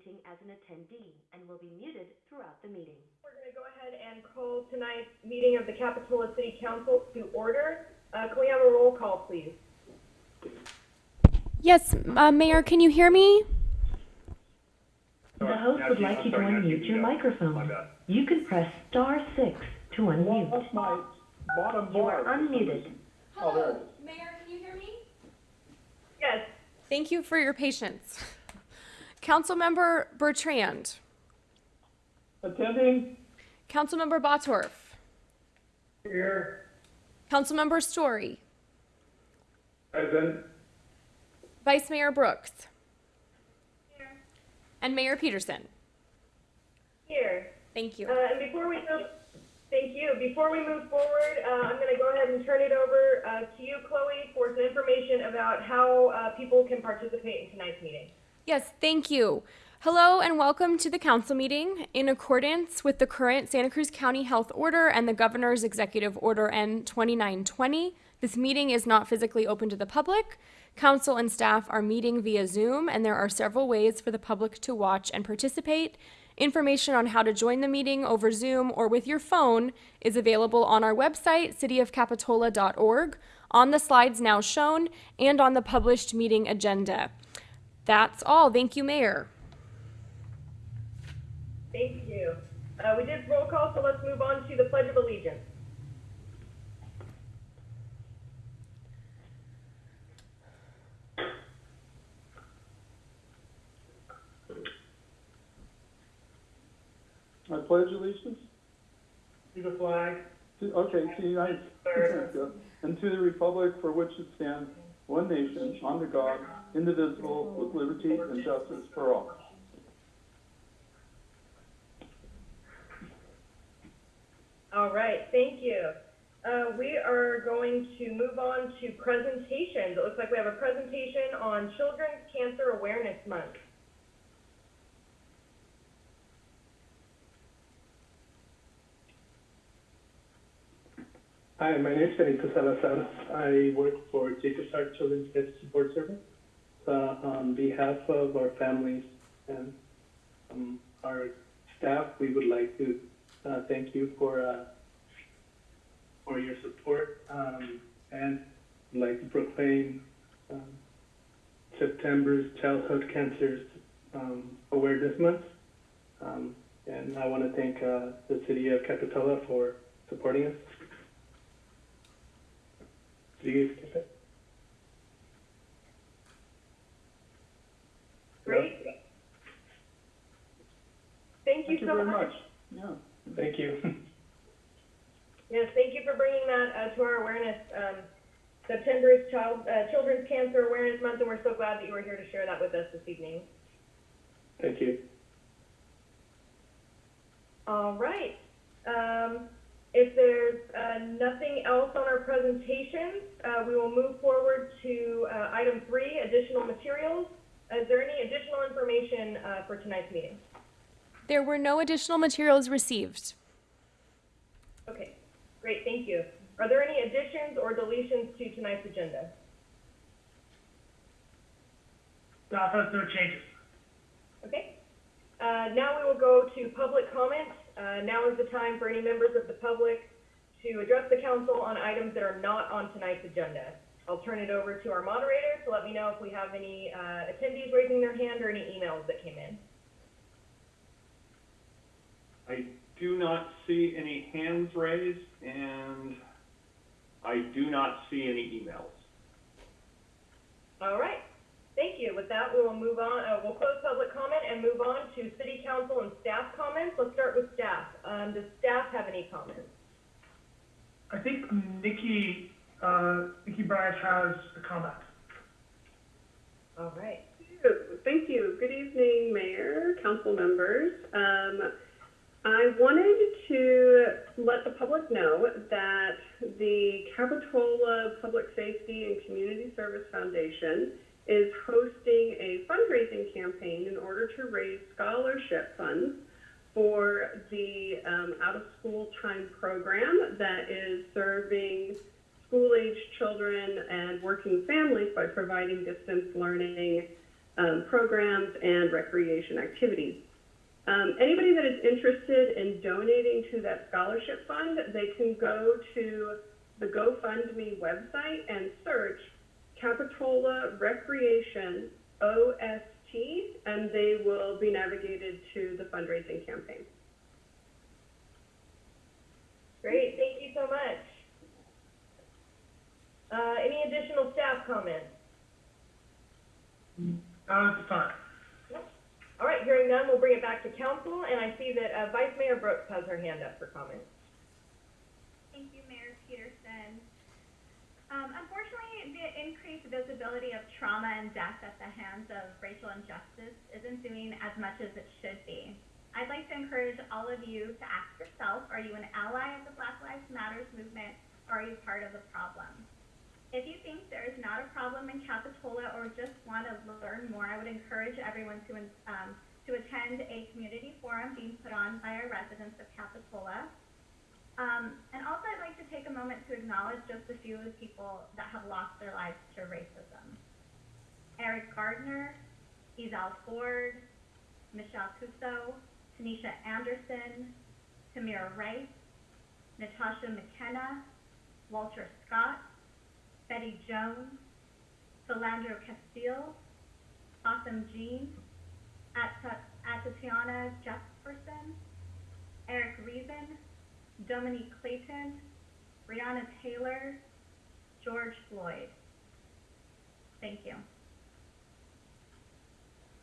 meeting as an attendee and will be muted throughout the meeting. We're gonna go ahead and call tonight's meeting of the Capitola City Council to order. Uh, can we have a roll call, please? Yes, uh, Mayor, can you hear me? The host would like you to unmute your microphone. You can press star six to unmute. That's my bottom You are unmuted. Oh, there it is. Mayor, can you hear me? Yes, Thank you for your patience. Councilmember Bertrand, Attending? Councilmember Bottorff, Here. Councilmember Storey, Present. Vice Mayor Brooks, Here. and Mayor Petersen. here. Thank you. Uh, and before we move, thank you. Before we move forward, uh, I'm gonna go ahead and turn it over, uh, to you, Chloe, for some information about how, uh, people can participate in tonight's meeting. Yes, thank you. Hello and welcome to the council meeting. In accordance with the current Santa Cruz County Health Order and the Governor's Executive Order N 2920, this meeting is not physically open to the public. Council and staff are meeting via Zoom, and there are several ways for the public to watch and participate. Information on how to join the meeting over Zoom or with your phone is available on our website, cityofcapitola.org, on the slides now shown, and on the published meeting agenda. That's all. Thank you, Mayor. Thank you. Uh, we did roll call, so let's move on to the Pledge of Allegiance. I pledge allegiance To the flag, to, okay, to the United States and to the republic for which it stands, one nation, under God, indivisible, with liberty and justice for all. All right, thank you. Uh, we are going to move on to presentations. It looks like we have a presentation on Children's Cancer Awareness Month. Hi, my name is Benito Salazar. I work for Jacob's Heart Children's Death Support Service. Uh, on behalf of our families and um, our staff, we would like to uh, thank you for uh, for your support um, and like to proclaim um, September's Childhood Cancers um, Awareness Month. Um, and I want to thank uh, the city of Capitola for supporting us. Do you? Great. Thank you Thank you so very much. much. Yeah. Thank you. Yes, thank you for bringing that uh, to our awareness. Um, September is Child, uh, Children's Cancer Awareness Month, and we're so glad that you were here to share that with us this evening. Thank you. All right. Um, if there's uh, nothing else on our presentations, uh, we will move forward to uh, item three, additional materials. Is there any additional information uh, for tonight's meeting? There were no additional materials received. Okay, great, thank you. Are there any additions or deletions to tonight's agenda? Staff has no changes. Okay. Uh, now we will go to public comment. Uh, now is the time for any members of the public to address the council on items that are not on tonight's agenda. I'll turn it over to our moderator to let me know if we have any uh, attendees raising their hand or any emails that came in. I do not see any hands raised, and I do not see any emails. All right. Thank you. With that, we will move on, uh, we'll close public comment and move on to city council and staff comments. Let's start with staff. Um, does staff have any comments? I think Nikki, uh, Nikki Bryant has a comment. All right. Thank you. Good evening, Mayor, council members. Um, I wanted to let the public know that the Capitola Public Safety and Community Service Foundation is hosting a fundraising campaign in order to raise scholarship funds for the um, out-of-school time program that is serving school-age children and working families by providing distance learning um, programs and recreation activities. Um, anybody that is interested in donating to that scholarship fund, they can go to the GoFundMe website and search Capitola Recreation OST, and they will be navigated to the fundraising campaign. Great, thank you so much. Uh, any additional staff comments? Not at the time. All right, hearing none, we'll bring it back to council, and I see that, uh, Vice Mayor Brooks has her hand up for comment. Thank you, Mayor Petersen. Um, unfortunately, the increased visibility of trauma and death at the hands of racial injustice isn't doing as much as it should be. I'd like to encourage all of you to ask yourself, are you an ally of the Black Lives Matters movement, or are you part of the problem? If you think there is not a problem in Capitola or just want to learn more, I would encourage everyone to, um, to attend a community forum being put on by our residents of Capitola. Um, and also I'd like to take a moment to acknowledge just a few of the people that have lost their lives to racism. Eric Gardner, Ezell Ford, Michelle Cusseaux, Tanisha Anderson, Tamir Rice, Natasha McKenna, Walter Scott, Bettie Jones, Philando Castile, Botham Jean, At- Atatiana Jefferson, Eric Reason, Dominique Clayton, Breonna Taylor, George Floyd. Thank you.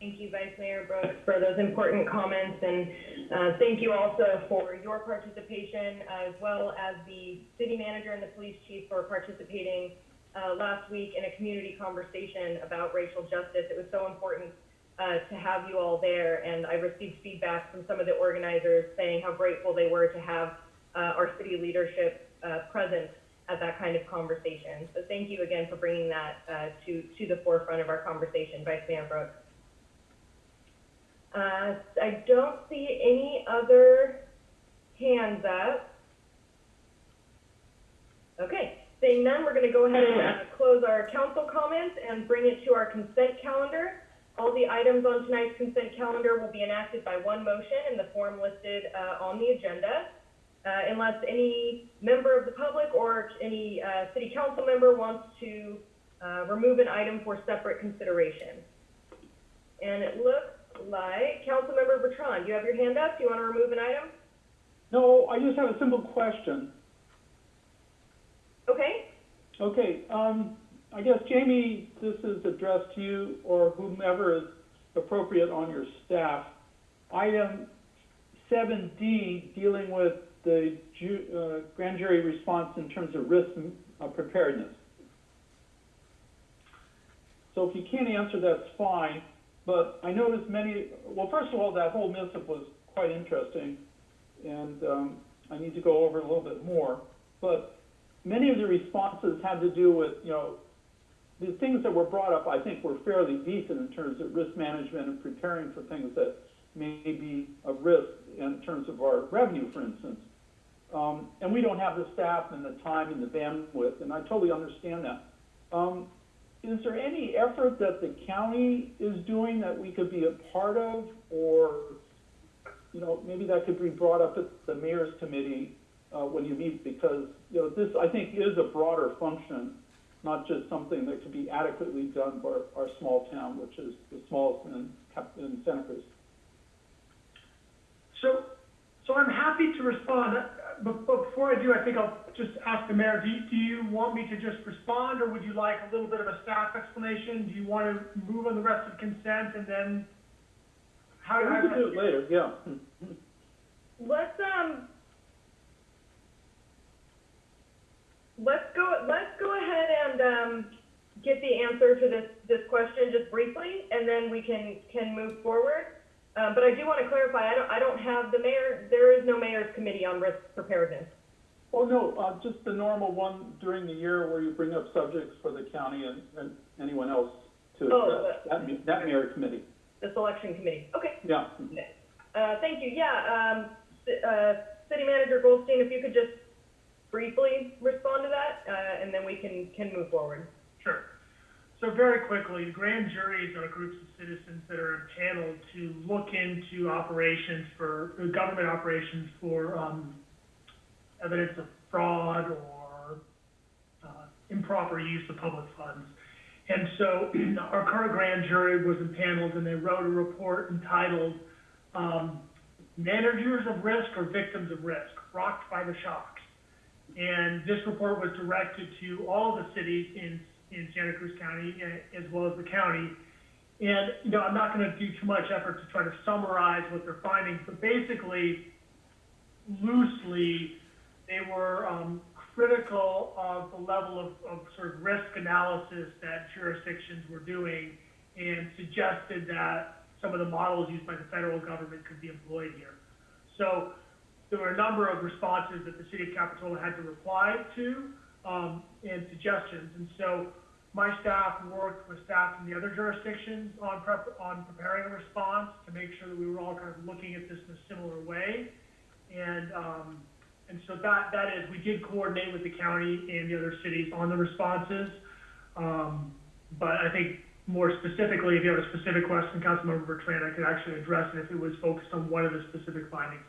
Thank you, Vice Mayor Brooks, for those important comments, and uh, thank you also for your participation, as well as the city manager and the police chief for participating uh, last week in a community conversation about racial justice. It was so important uh, to have you all there, and I received feedback from some of the organizers saying how grateful they were to have uh, our city leadership uh, present at that kind of conversation. So thank you again for bringing that uh, to to the forefront of our conversation, Vice Mayor Brooks. Uh, I don't see any other hands up. Okay, seeing none, we're gonna go ahead and, uh, close our council comments and bring it to our consent calendar. All the items on tonight's consent calendar will be enacted by one motion in the form listed, uh, on the agenda. Uh, unless any member of the public or any, uh, city council member wants to, uh, remove an item for separate consideration. And it looks like, Councilmember Bertrand, you have your hand up, do you want to remove an item? No, I just have a simple question. Okay, Okay, um, I guess Jamie, this is addressed to you or whomever is appropriate on your staff. Item seven D, dealing with the ju- uh, grand jury response in terms of risk uh, preparedness. So if you can't answer, that's fine, but I noticed many, well, first of all, that whole missive was quite interesting, and, um, I need to go over a little bit more, but many of the responses had to do with, you know, the things that were brought up, I think, were fairly decent in terms of risk management and preparing for things that may be a risk in terms of our revenue, for instance. Um, and we don't have the staff and the time and the bandwidth, and I totally understand that. Um, is there any effort that the county is doing that we could be a part of, or, you know, maybe that could be brought up at the mayor's committee, uh, when you meet, because, you know, this, I think, is a broader function, not just something that could be adequately done by our, our small town, which is the smallest in, in Santa Cruz. So, so I'm happy to respond, Uh, but, but before I do, I think I'll just ask the mayor, do you, do you want me to just respond, or would you like a little bit of a staff explanation? Do you want to move on the rest of consent and then? How, We how, could do it later, yeah. let's, um, let's go, let's go ahead and, um, get the answer to this, this question just briefly, and then we can, can move forward. Uh, but I do want to clarify, I don't, I don't have the mayor, there is no mayor's committee on risk preparedness. Oh, no, uh, just the normal one during the year where you bring up subjects for the county and, and anyone else to Oh, address, that, that mayor committee, The selection committee, okay. yeah. Uh, thank you, yeah, um, ci- uh, City Manager Goldstein, if you could just briefly respond to that, uh, and then we can, can move forward. Sure. So very quickly, grand juries are groups of citizens that are impaneled to look into operations for, uh, government operations for, um, evidence of fraud or, uh, improper use of public funds. And so our current grand jury was impaneled and they wrote a report entitled, um, Managers of Risk or Victims of Risk, Rocked by the Shocks. And this report was directed to all the cities in, in Santa Cruz County eh, as well as the county. And, you know, I'm not gonna do too much effort to try to summarize what they're finding, but basically, loosely, they were, um, critical of the level of, of sort of risk analysis that jurisdictions were doing and suggested that some of the models used by the federal government could be employed here. So there were a number of responses that the city of Capitola had to reply to, um, and suggestions. And so my staff worked with staff from the other jurisdictions on prep, on preparing a response to make sure that we were all kind of looking at this in a similar way. And, um, and so that, that is, we did coordinate with the county and the other cities on the responses. Um, but I think more specifically, if you have a specific question, Councilmember Bertrand, I could actually address it if it was focused on one of the specific findings.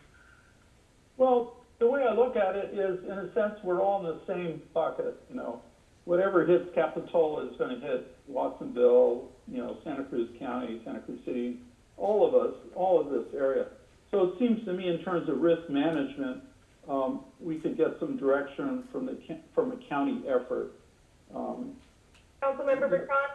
Well, the way I look at it is, in a sense, we're all in the same bucket, you know. Whatever hits Capitola is gonna hit Watsonville, you know, Santa Cruz County, Santa Cruz City, all of us, all of this area. So it seems to me in terms of risk management, um, we could get some direction from the, from a county effort. Um, Councilmember Bertrand,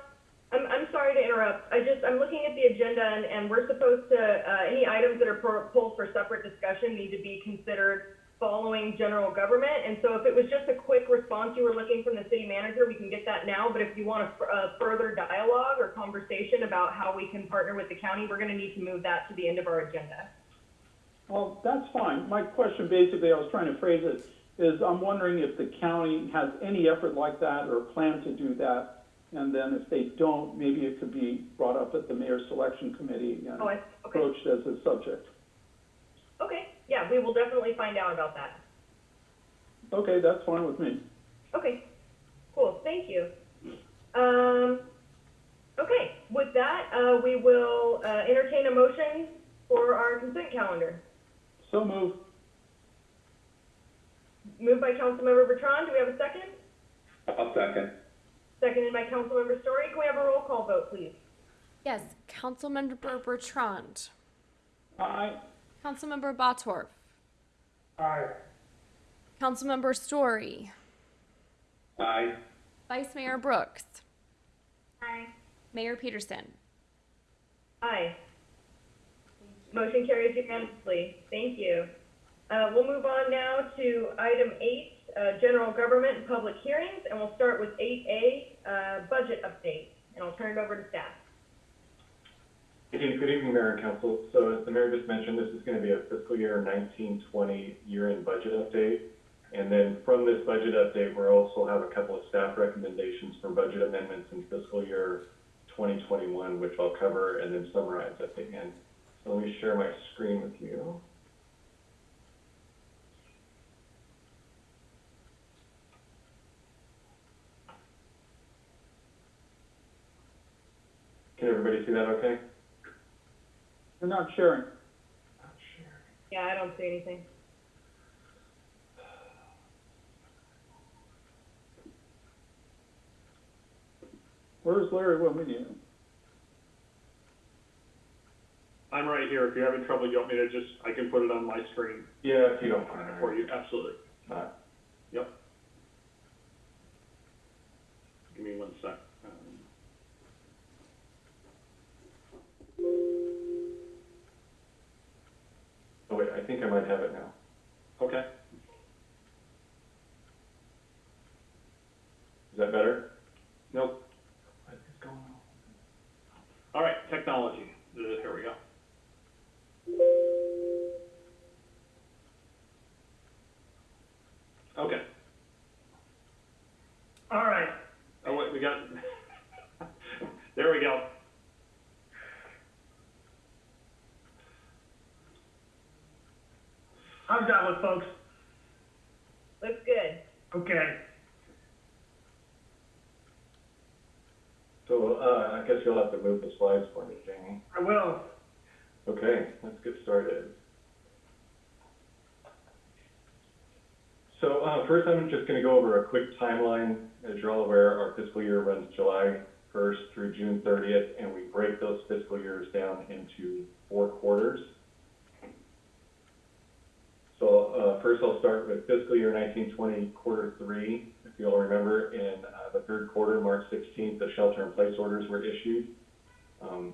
I'm, I'm sorry to interrupt. I just, I'm looking at the agenda and, and we're supposed to, uh, any items that are pro- pulled for separate discussion need to be considered following general government. And so if it was just a quick response you were looking from the city manager, we can get that now. But if you want a, further dialogue or conversation about how we can partner with the county, we're gonna need to move that to the end of our agenda. Well, that's fine. My question basically, I was trying to phrase it, is I'm wondering if the county has any effort like that or plan to do that. And then if they don't, maybe it could be brought up at the mayor's selection committee and Oh, I, okay, approached as a subject. okay, yeah, we will definitely find out about that. Okay, that's fine with me. Okay, cool, thank you. Um, okay, with that, uh, we will, uh, entertain a motion for our consent calendar. So move. Moved by Councilmember Bertrand, do we have a second? I'll second. Seconded by Councilmember Storey, can we have a roll call vote, please? Yes, Councilmember Bertrand, Aye. Councilmember Bottorff, Aye. Councilmember Storey, Aye. Vice Mayor Brooks, Aye. Mayor Petersen. Aye. Motion carries unanimously, thank you. Uh, we'll move on now to item eight, uh, general government and public hearings, and we'll start with eight A, uh, budget update, and I'll turn it over to staff. Good evening, good evening, Mayor and Council. So as the mayor just mentioned, this is going to be a fiscal year nineteen twenty year-end budget update. And then from this budget update, we'll also have a couple of staff recommendations for budget amendments in fiscal year twenty twenty-one, which I'll cover and then summarize at the end. So let me share my screen with you. Can everybody see that okay? You're not sharing. Not sharing. Yeah, I don't see anything. Where's Larry when we need him? I'm right here. If you're having trouble, you want me to just, I can put it on my screen Yeah, if you don't mind. for you, absolutely. Yep. Give me one sec. I think I might have it now. Okay, Is that better? nope. What is going on? All right, technology. Uh, Here we go. Okay. All right, Oh, wait, we got, there we go. How's that look, folks? Looks good. Okay, So uh, I guess you'll have to move the slides for me, Jamie. I will. Okay, let's get started. So, uh, first I'm just gonna go over a quick timeline. As you're all aware, our fiscal year runs July first through June thirtieth, and we break those fiscal years down into four quarters. So, uh, first I'll start with fiscal year nineteen twenty, quarter three. If you all remember, in, uh, the third quarter, March sixteenth, the shelter-in-place orders were issued. Um,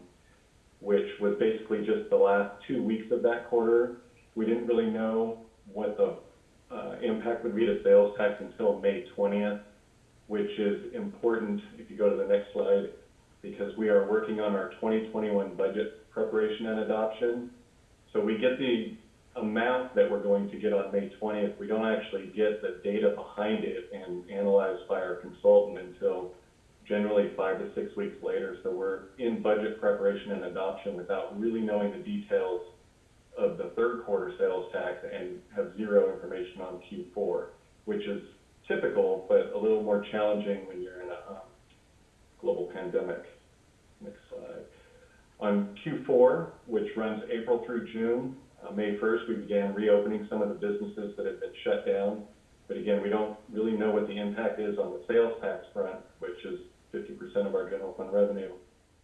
which was basically just the last two weeks of that quarter. We didn't really know what the uh, impact would be to sales tax until May twentieth, which is important, if you go to the next slide, because we are working on our twenty twenty-one budget preparation and adoption. So we get the amount that we're going to get on May twentieth, we don't actually get the data behind it and analyzed by our consultant until generally five to six weeks later. So we're in budget preparation and adoption without really knowing the details of the third quarter sales tax and have zero information on Q4, which is typical, but a little more challenging when you're in a um, global pandemic. Next slide. On Q4, which runs April through June, uh, May 1st, we began reopening some of the businesses that had been shut down. But again, we don't really know what the impact is on the sales tax front, which is 50% of our general fund revenue,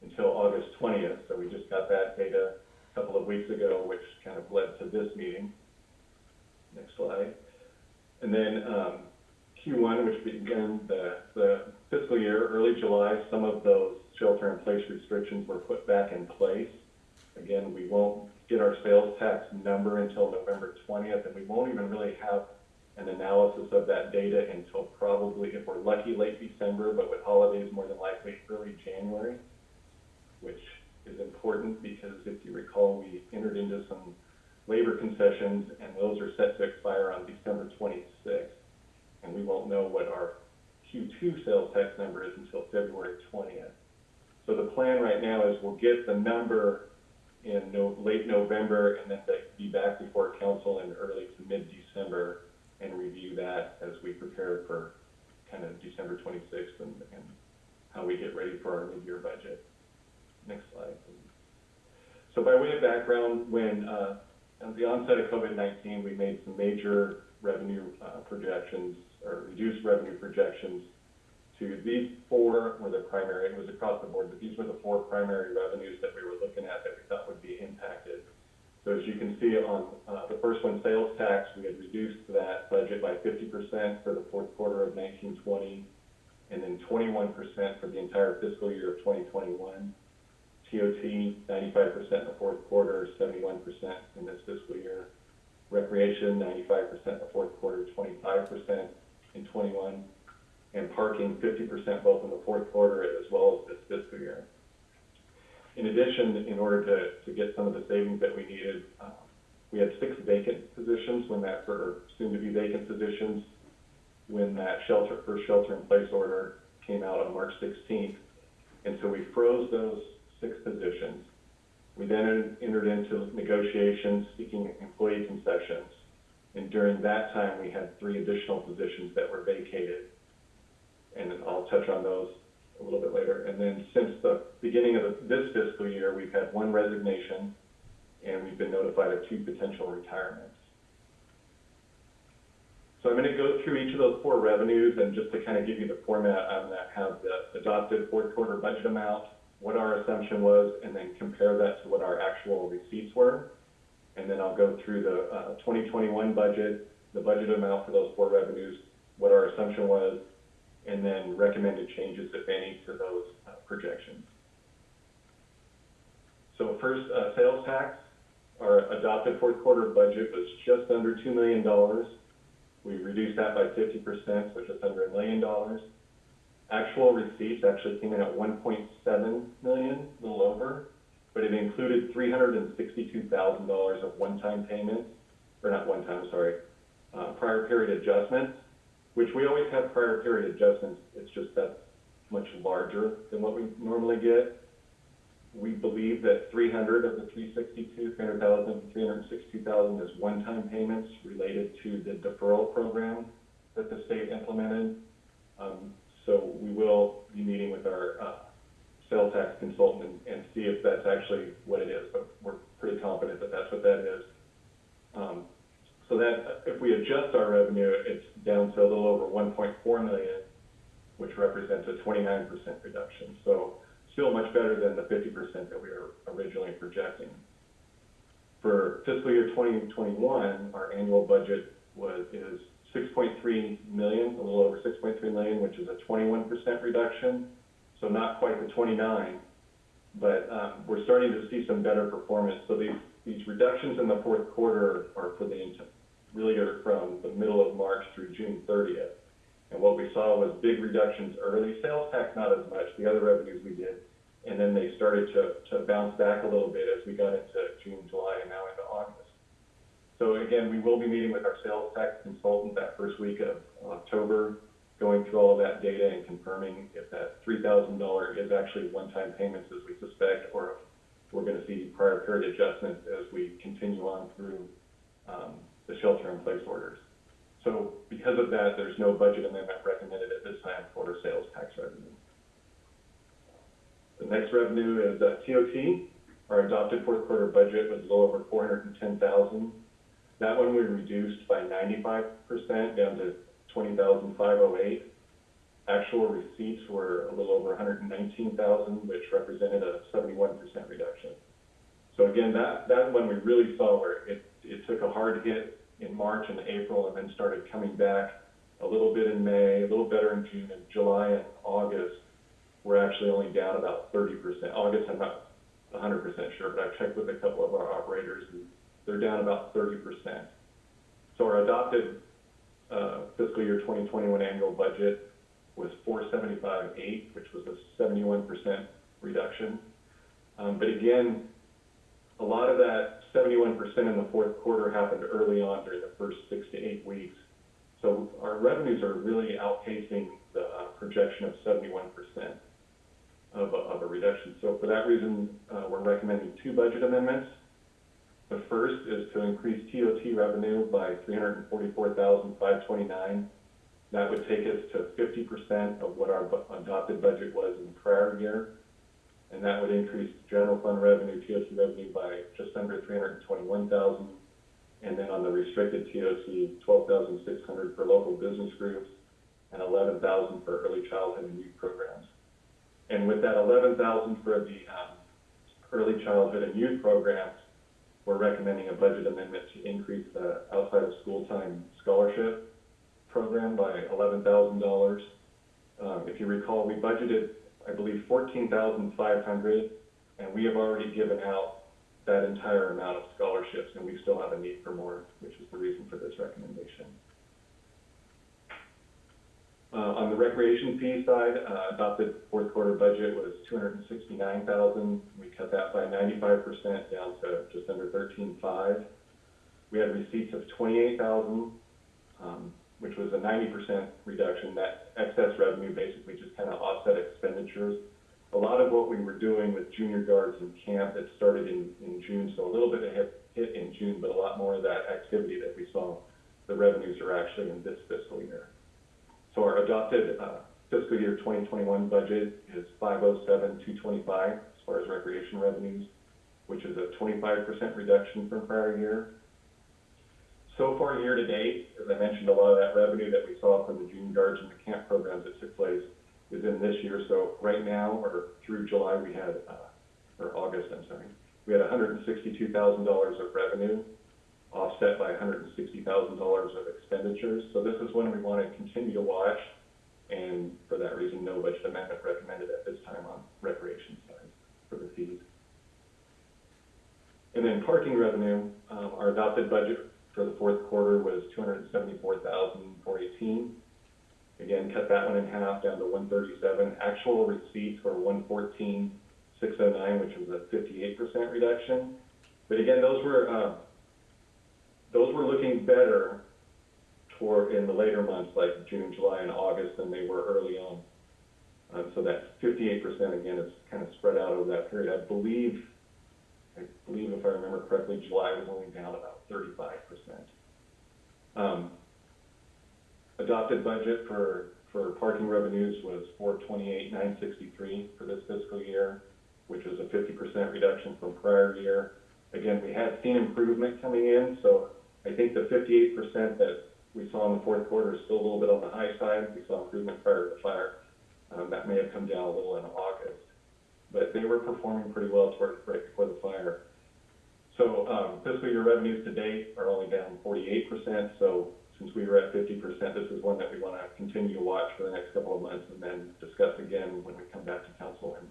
until August 20th. So we just got that data a couple of weeks ago, which kind of led to this meeting. Next slide. And then um, Q1, which began the, the fiscal year, early July, some of those shelter-in-place restrictions were put back in place. Again, we won't get our sales tax number until November 20th, and we won't even really have an analysis of that data until probably, if we're lucky, late December, but with holidays, more than likely early January, which is important because if you recall, we entered into some labor concessions and those are set to expire on December 26th. And we won't know what our Q2 sales tax number is until February 20th. So the plan right now is we'll get the number in no, late November and then they be back before council in early to mid-December and review that as we prepare for kind of December twenty-sixth and, and how we get ready for our mid-year budget. Next slide. So by way of background, when, uh, at the onset of COVID-19, we made some major revenue, uh, projections, or reduced revenue projections to these four were the primary, it was across the board, but these were the four primary revenues that we were looking at that we thought would be impacted. So as you can see on, uh, the first one, sales tax, we had reduced that budget by fifty percent for the fourth quarter of nineteen twenty, and then twenty-one percent for the entire fiscal year of twenty twenty-one. TOT, ninety-five percent in the fourth quarter, seventy-one percent in this fiscal year. Recreation, ninety-five percent in the fourth quarter, twenty-five percent in twenty-one. And parking, fifty percent both in the fourth quarter as well as this fiscal year. In addition, in order to, to get some of the savings that we needed, uh, we had six vacant positions when that, or soon-to-be vacant positions, when that shelter, first shelter-in-place order came out on March sixteenth. And so we froze those six positions. We then entered into negotiations seeking employee concessions. And during that time, we had three additional positions that were vacated. And I'll touch on those a little bit later. And then since the beginning of the- this fiscal year, we've had one resignation, and we've been notified of two potential retirements. So I'm gonna go through each of those four revenues, and just to kind of give you the format, I'm gonna have the adopted fourth quarter budget amount, what our assumption was, and then compare that to what our actual receipts were. And then I'll go through the, uh, twenty twenty-one budget, the budget amount for those four revenues, what our assumption was, and then recommended changes, if any, to those uh, projections. So first, uh, sales tax, our adopted fourth quarter budget was just under two million dollars. We reduced that by fifty percent, so just under a million dollars. Actual receipts actually came in at one point seven million, a little over, but it included three hundred and sixty-two thousand dollars of one-time payments, or not one-time, sorry, uh, prior period adjustments which we always have prior period adjustments, it's just that much larger than what we normally get. We believe that three hundred of the 362, 300,000, 362,000 is one-time payments related to the deferral program that the state implemented. Um, so we will be meeting with our, uh, sales tax consultant and, and, see if that's actually what it is, but we're pretty confident that that's what that is. Um, so that, if we adjust our revenue, it's down to a little over one point four million, which represents a twenty-nine percent reduction. So still much better than the fifty percent that we were originally projecting. For fiscal year twenty twenty-one, our annual budget was, is six point three million, a little over six point three million, which is a twenty-one percent reduction. So not quite the twenty-nine, but, um, we're starting to see some better performance. So these, these reductions in the fourth quarter are for the, really are from the middle of March through June thirtieth. And what we saw was big reductions early, sales tax not as much, the other revenues we did. And then they started to, to bounce back a little bit as we got into June, July, and now into August. So again, we will be meeting with our sales tax consultant that first week of October, going through all of that data and confirming if that three thousand dollar is actually one-time payments as we suspect, or if we're gonna see prior period adjustments as we continue on through, um, the shelter-in-place orders. So because of that, there's no budget amendment recommended at this time for sales tax revenue. The next revenue is uh, TOT. Our adopted fourth quarter budget was a little over four hundred and ten thousand. That one we reduced by ninety-five percent down to 20,508. Actual receipts were a little over hundred and nineteen thousand, which represented a seventy-one percent reduction. So again, that, that one we really saw where it, it took a hard hit in March and April and then started coming back a little bit in May, a little better in June and July and August. We're actually only down about thirty percent. August, I'm not hundred percent sure, but I've checked with a couple of our operators and they're down about thirty percent. So our adopted, uh, fiscal year twenty twenty-one annual budget was 475.8, which was a seventy-one percent reduction. Um, but again, a lot of that seventy-one percent in the fourth quarter happened early on during the first six to eight weeks. So our revenues are really outpacing the uh, projection of seventy-one percent of a, of a reduction. So for that reason, uh, we're recommending two budget amendments. The first is to increase TOT revenue by three hundred and forty-four thousand five twenty-nine. That would take us to fifty percent of what our bu- adopted budget was in the prior year. And that would increase general fund revenue, TOT revenue by just under three hundred and then on the restricted six hundred for local business groups and eleven thousand for early childhood and youth programs. And with that eleven thousand for the, um, early childhood and youth programs, we're recommending a budget amendment to increase the outside of school time scholarship program by eleven thousand dollars. Um, if you recall, we budgeted, I believe, fourteen thousand five hundred, and we have already given out that entire amount of scholarships, and we still have a need for more, which is the reason for this recommendation. Uh, on the recreation fee side, uh, adopted fourth quarter budget was two hundred and sixty-nine thousand. We cut that by ninety-five percent down to just under thirteen-five. We had receipts of twenty-eight thousand, um, which was a ninety percent reduction. That excess revenue basically just kind of offset expenditures. A lot of what we were doing with junior guards in camp that started in, in June, so a little bit of hit, hit in June, but a lot more of that activity that we saw, the revenues are actually in this fiscal year. So our adopted, uh, fiscal year twenty twenty-one budget is five oh seven, two twenty-five as far as recreation revenues, which is a twenty-five percent reduction from prior year. So far, year to date, as I mentioned, a lot of that revenue that we saw from the June guards and the camp programs that took place is in this year. So right now, or through July, we had, uh, or August, I'm sorry, we had hundred and sixty-two thousand dollars of revenue offset by hundred and sixty thousand dollars of expenditures. So this is one we want to continue to watch, and for that reason, no budget amendment recommended at this time on recreation side for the fees. And then parking revenue, um, our adopted budget for the fourth quarter was two hundred and seventy-four thousand four eighteen. Again, cut that one in half down to one thirty-seven. Actual receipts were one fourteen six oh nine, which was a fifty-eight percent reduction. But again, those were, uh, those were looking better toward, in the later months, like June, July, and August than they were early on. Um, so that fifty-eight percent, again, is kind of spread out over that period. I believe, I believe if I remember correctly, July was only down about thirty-five percent. Um, adopted budget for, for parking revenues was four twenty-eight, nine sixty-three for this fiscal year. which was a fifty percent reduction from prior year. Again, we had seen improvement coming in, so I think the fifty-eight percent that we saw in the fourth quarter is still a little bit on the high side. We saw improvement prior to the fire. Um, that may have come down a little in August, but they were performing pretty well toward, right before the fire. So, um, fiscal year revenues to date are only down forty-eight percent, so since we were at fifty percent, this is one that we wanna continue to watch for the next couple of months and then discuss again when we come back to council in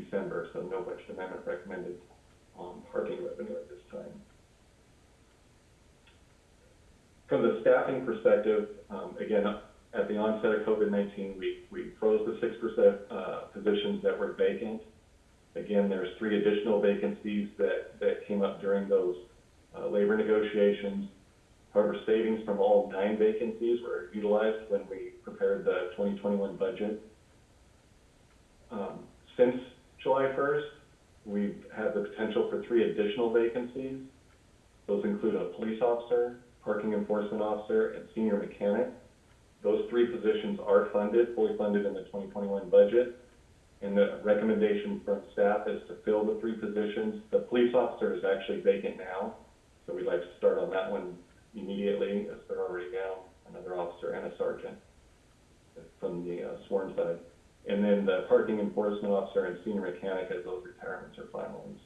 December, so no budget amendment recommended on parking revenue at this time. From the staffing perspective, um, again, at the onset of COVID-19, we, we froze the six percent, uh, positions that were vacant. Again, there's three additional vacancies that, that came up during those, uh, labor negotiations. However, savings from all nine vacancies were utilized when we prepared the twenty twenty-one budget. Um, since July first, we've had the potential for three additional vacancies. Those include a police officer, parking enforcement officer, and senior mechanic. Those three positions are funded, fully funded in the twenty twenty-one budget. And the recommendation from staff is to fill the three positions. The police officer is actually vacant now, so we'd like to start on that one immediately, as they're already down another officer and a sergeant from the uh, sworn side. And then the parking enforcement officer and senior mechanic, as those retirements are finalized.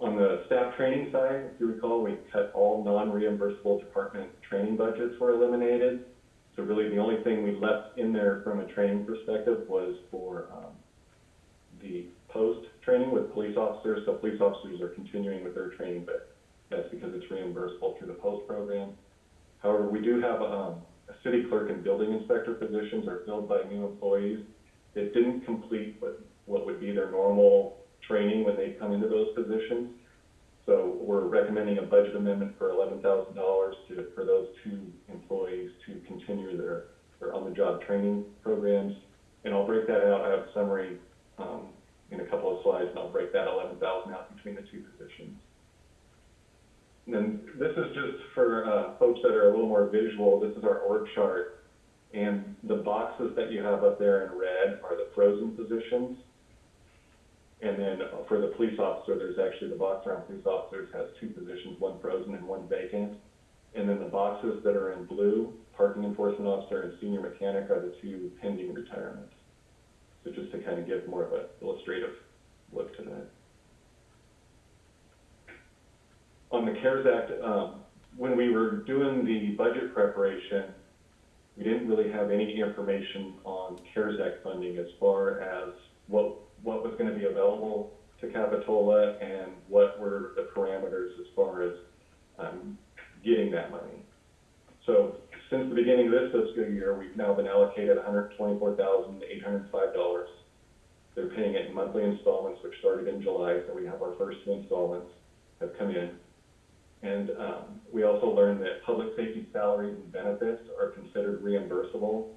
On the staff training side, if you recall, we cut all non-reimbursable department training budgets were eliminated. So really, the only thing we left in there from a training perspective was for, um, the post-training with police officers. So police officers are continuing with their training, but that's because it's reimbursable through the post program. However, we do have, um, a city clerk and building inspector positions are filled by new employees that didn't complete what, what would be their normal training when they come into those positions. So we're recommending a budget amendment for eleven thousand dollars to, for those two employees to continue their, their on-the-job training programs. And I'll break that out, I have a summary, um, in a couple of slides, and I'll break that eleven thousand out between the two positions. And then this is just for, uh, folks that are a little more visual, this is our org chart. And the boxes that you have up there in red are the frozen positions. And then for the police officer, there's actually, the box around police officers has two positions, one frozen and one vacant. And then the boxes that are in blue, parking enforcement officer and senior mechanic are the two pending retirements. So just to kind of give more of an illustrative look to that. On the CARES Act, um, when we were doing the budget preparation, we didn't really have any information on CARES Act funding as far as what, what was gonna be available to Capitola and what were the parameters as far as, um, getting that money. So since the beginning of this fiscal year, we've now been allocated hundred twenty-four thousand eight hundred and five dollars. They're paying it in monthly installments, which started in July, so we have our first two installments have come in. And, um, we also learned that public safety salaries and benefits are considered reimbursable.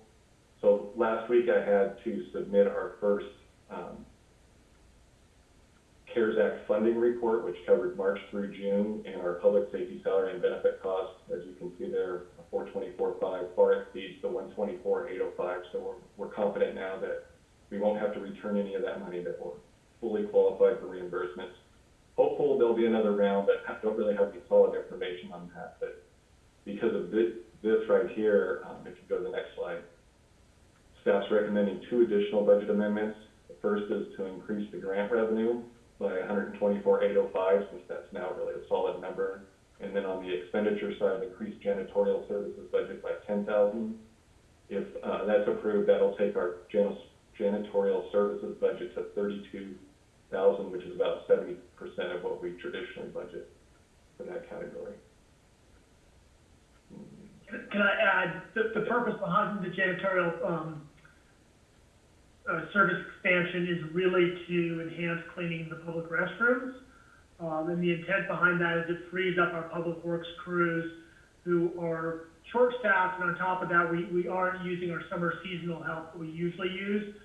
So last week I had to submit our first, um, CARES Act funding report, which covered March through June, and our public safety salary and benefit costs, as you can see there, 424.5 far exceeds the one twenty-four eight oh five, so we're, we're confident now that we won't have to return any of that money, that we're fully qualified for reimbursements. Hopeful there'll be another round, but I don't really have any solid information on that, but because of this, this right here, um, if you go to the next slide, staff's recommending two additional budget amendments. The first is to increase the grant revenue by hundred and twenty-four eight oh five, since that's now really a solid number. And then on the expenditure side, increased janitorial services budget by ten thousand. If, uh, that's approved, that'll take our janitorial services budget to thirty-two thousand, which is about seventy percent of what we traditionally budget for that category. Can can I add, the, the purpose behind the janitorial, um, uh, service expansion is really to enhance cleaning the public restrooms. Um, and the intent behind that is it frees up our public works crews who are short-staffed, and on top of that, we, we aren't using our summer seasonal help that we usually use.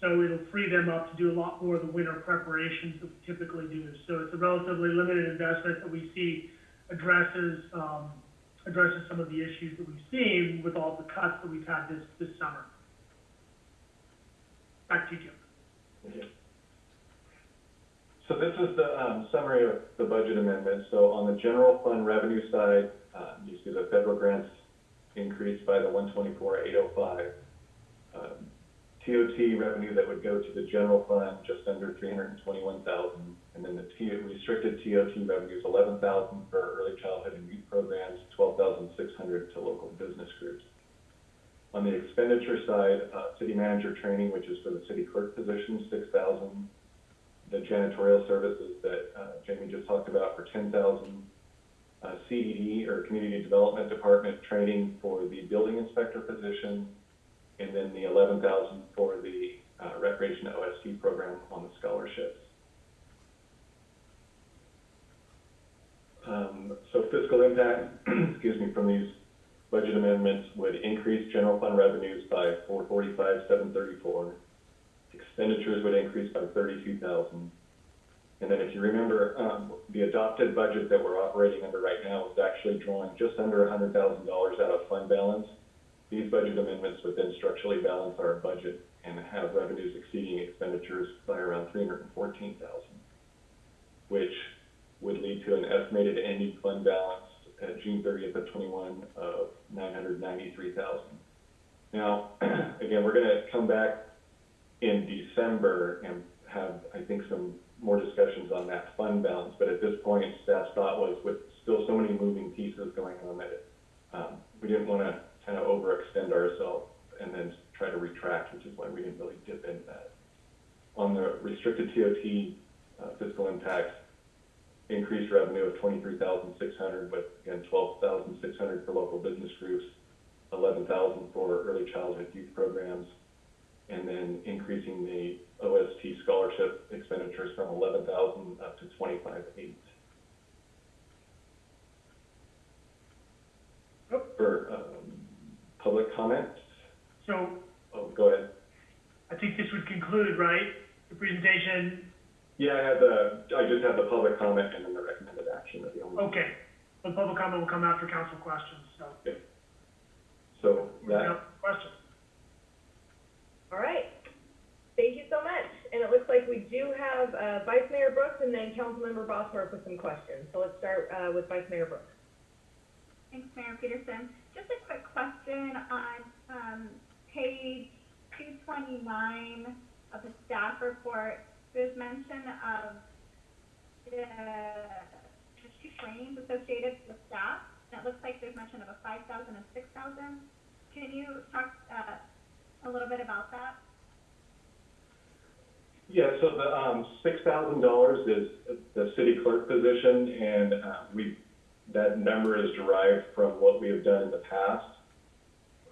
So it'll free them up to do a lot more of the winter preparations that we typically do. So it's a relatively limited investment that we see addresses, um, addresses some of the issues that we've seen with all the cuts that we've had this, this summer. Back to you, Jim. So this is the um, summary of the budget amendment. So on the general fund revenue side, uh, you see the federal grants increased by the one twenty-four, eight oh five. Um, TOT revenue that would go to the general fund, just under three hundred and then the T, restricted TOT revenues, eleven thousand for early childhood and youth programs, twelve thousand six hundred to local business groups. On the expenditure side, uh, city manager training, which is for the city clerk position, six thousand the janitorial services that uh, Jamie just talked about for ten thousand. Uh, CED or Community Development Department training for the building inspector position, and then the eleven thousand for the uh, recreation OST program on the scholarships. Um, so fiscal impact, excuse me, from these budget amendments would increase general fund revenues by four forty-five, seven thirty-four expenditures would increase by thirty-two thousand. And then if you remember, um, the adopted budget that we're operating under right now is actually drawing just under hundred thousand dollars out of fund balance. These budget amendments would then structurally balance our budget and have revenues exceeding expenditures by around three hundred and fourteen thousand, which would lead to an estimated ending fund balance at June thirtieth of twenty-one of nine hundred ninety-three thousand. Now, again, we're gonna come back in December and have, I think, some more discussions on that fund balance, but at this point, staff's thought was with still so many moving pieces going on that, it, um, we didn't wanna kind of overextend ourselves and then try to retract, which is why we didn't really dip into that. On the restricted TOT, uh, fiscal impacts, increased revenue of twenty-three thousand six hundred, but again, twelve thousand six hundred for local business groups, eleven thousand for early childhood youth programs, and then increasing the OST scholarship expenditures from eleven thousand up to twenty-five eight. For, um, public comment, So oh, go ahead. I think this would conclude, right? The presentation, Yeah, I have the, I just have the public comment and then the recommended action at the only. okay. The public comment will come after council questions, so. So we're that, up for Questions? All right. Thank you so much. And it looks like we do have, uh, Vice Mayor Brooks and then Councilmember Bosworth with some questions. So let's start, uh, with Vice Mayor Brooks. Thanks, Mayor Petersen. Just a quick question on, um, page two twenty-nine of the staff report. There's mention of the two trainings associated with staff. And it looks like there's mention of a five thousand and six thousand. Can you talk, uh, a little bit about that? yeah, so the, um, six thousand dollars is the city clerk position and, uh, we, that number is derived from what we have done in the past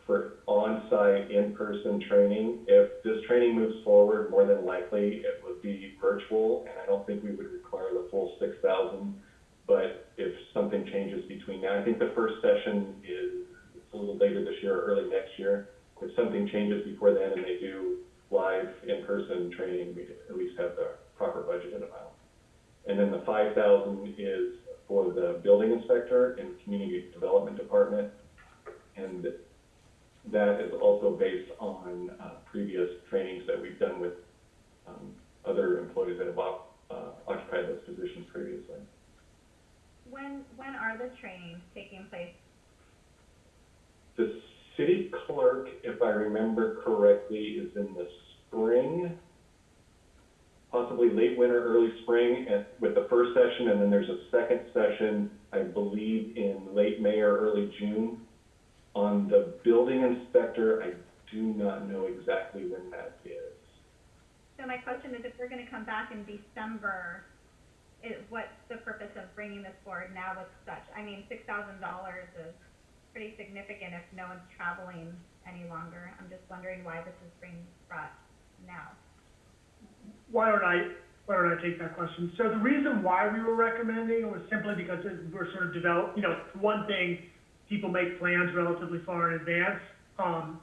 for on-site, in-person training. If this training moves forward, more than likely it would be virtual, and I don't think we would require the full six thousand. But if something changes between now, I think the first session is, a little later this year or early next year. If something changes before then and they do live in-person training, we at least have the proper budgeted amount. And then the five thousand is for the building inspector and community development department. And that is also based on, uh, previous trainings that we've done with, um, other employees that have op- uh, occupied those positions previously. When, when are the trainings taking place? The city clerk, if I remember correctly, is in the spring, possibly late winter, early spring, and with the first session, and then there's a second session, I believe, in late May or early June. On the building inspector, I do not know exactly when that is. So my question is, if we're gonna come back in December, is, what's the purpose of bringing this forward now with such, I mean, six thousand dollars is pretty significant if no one's traveling any longer. I'm just wondering why this is being brought now. Why don't I, why don't I take that question? So the reason why we were recommending it was simply because it- we're sort of develop, you know, one thing, people make plans relatively far in advance. Um,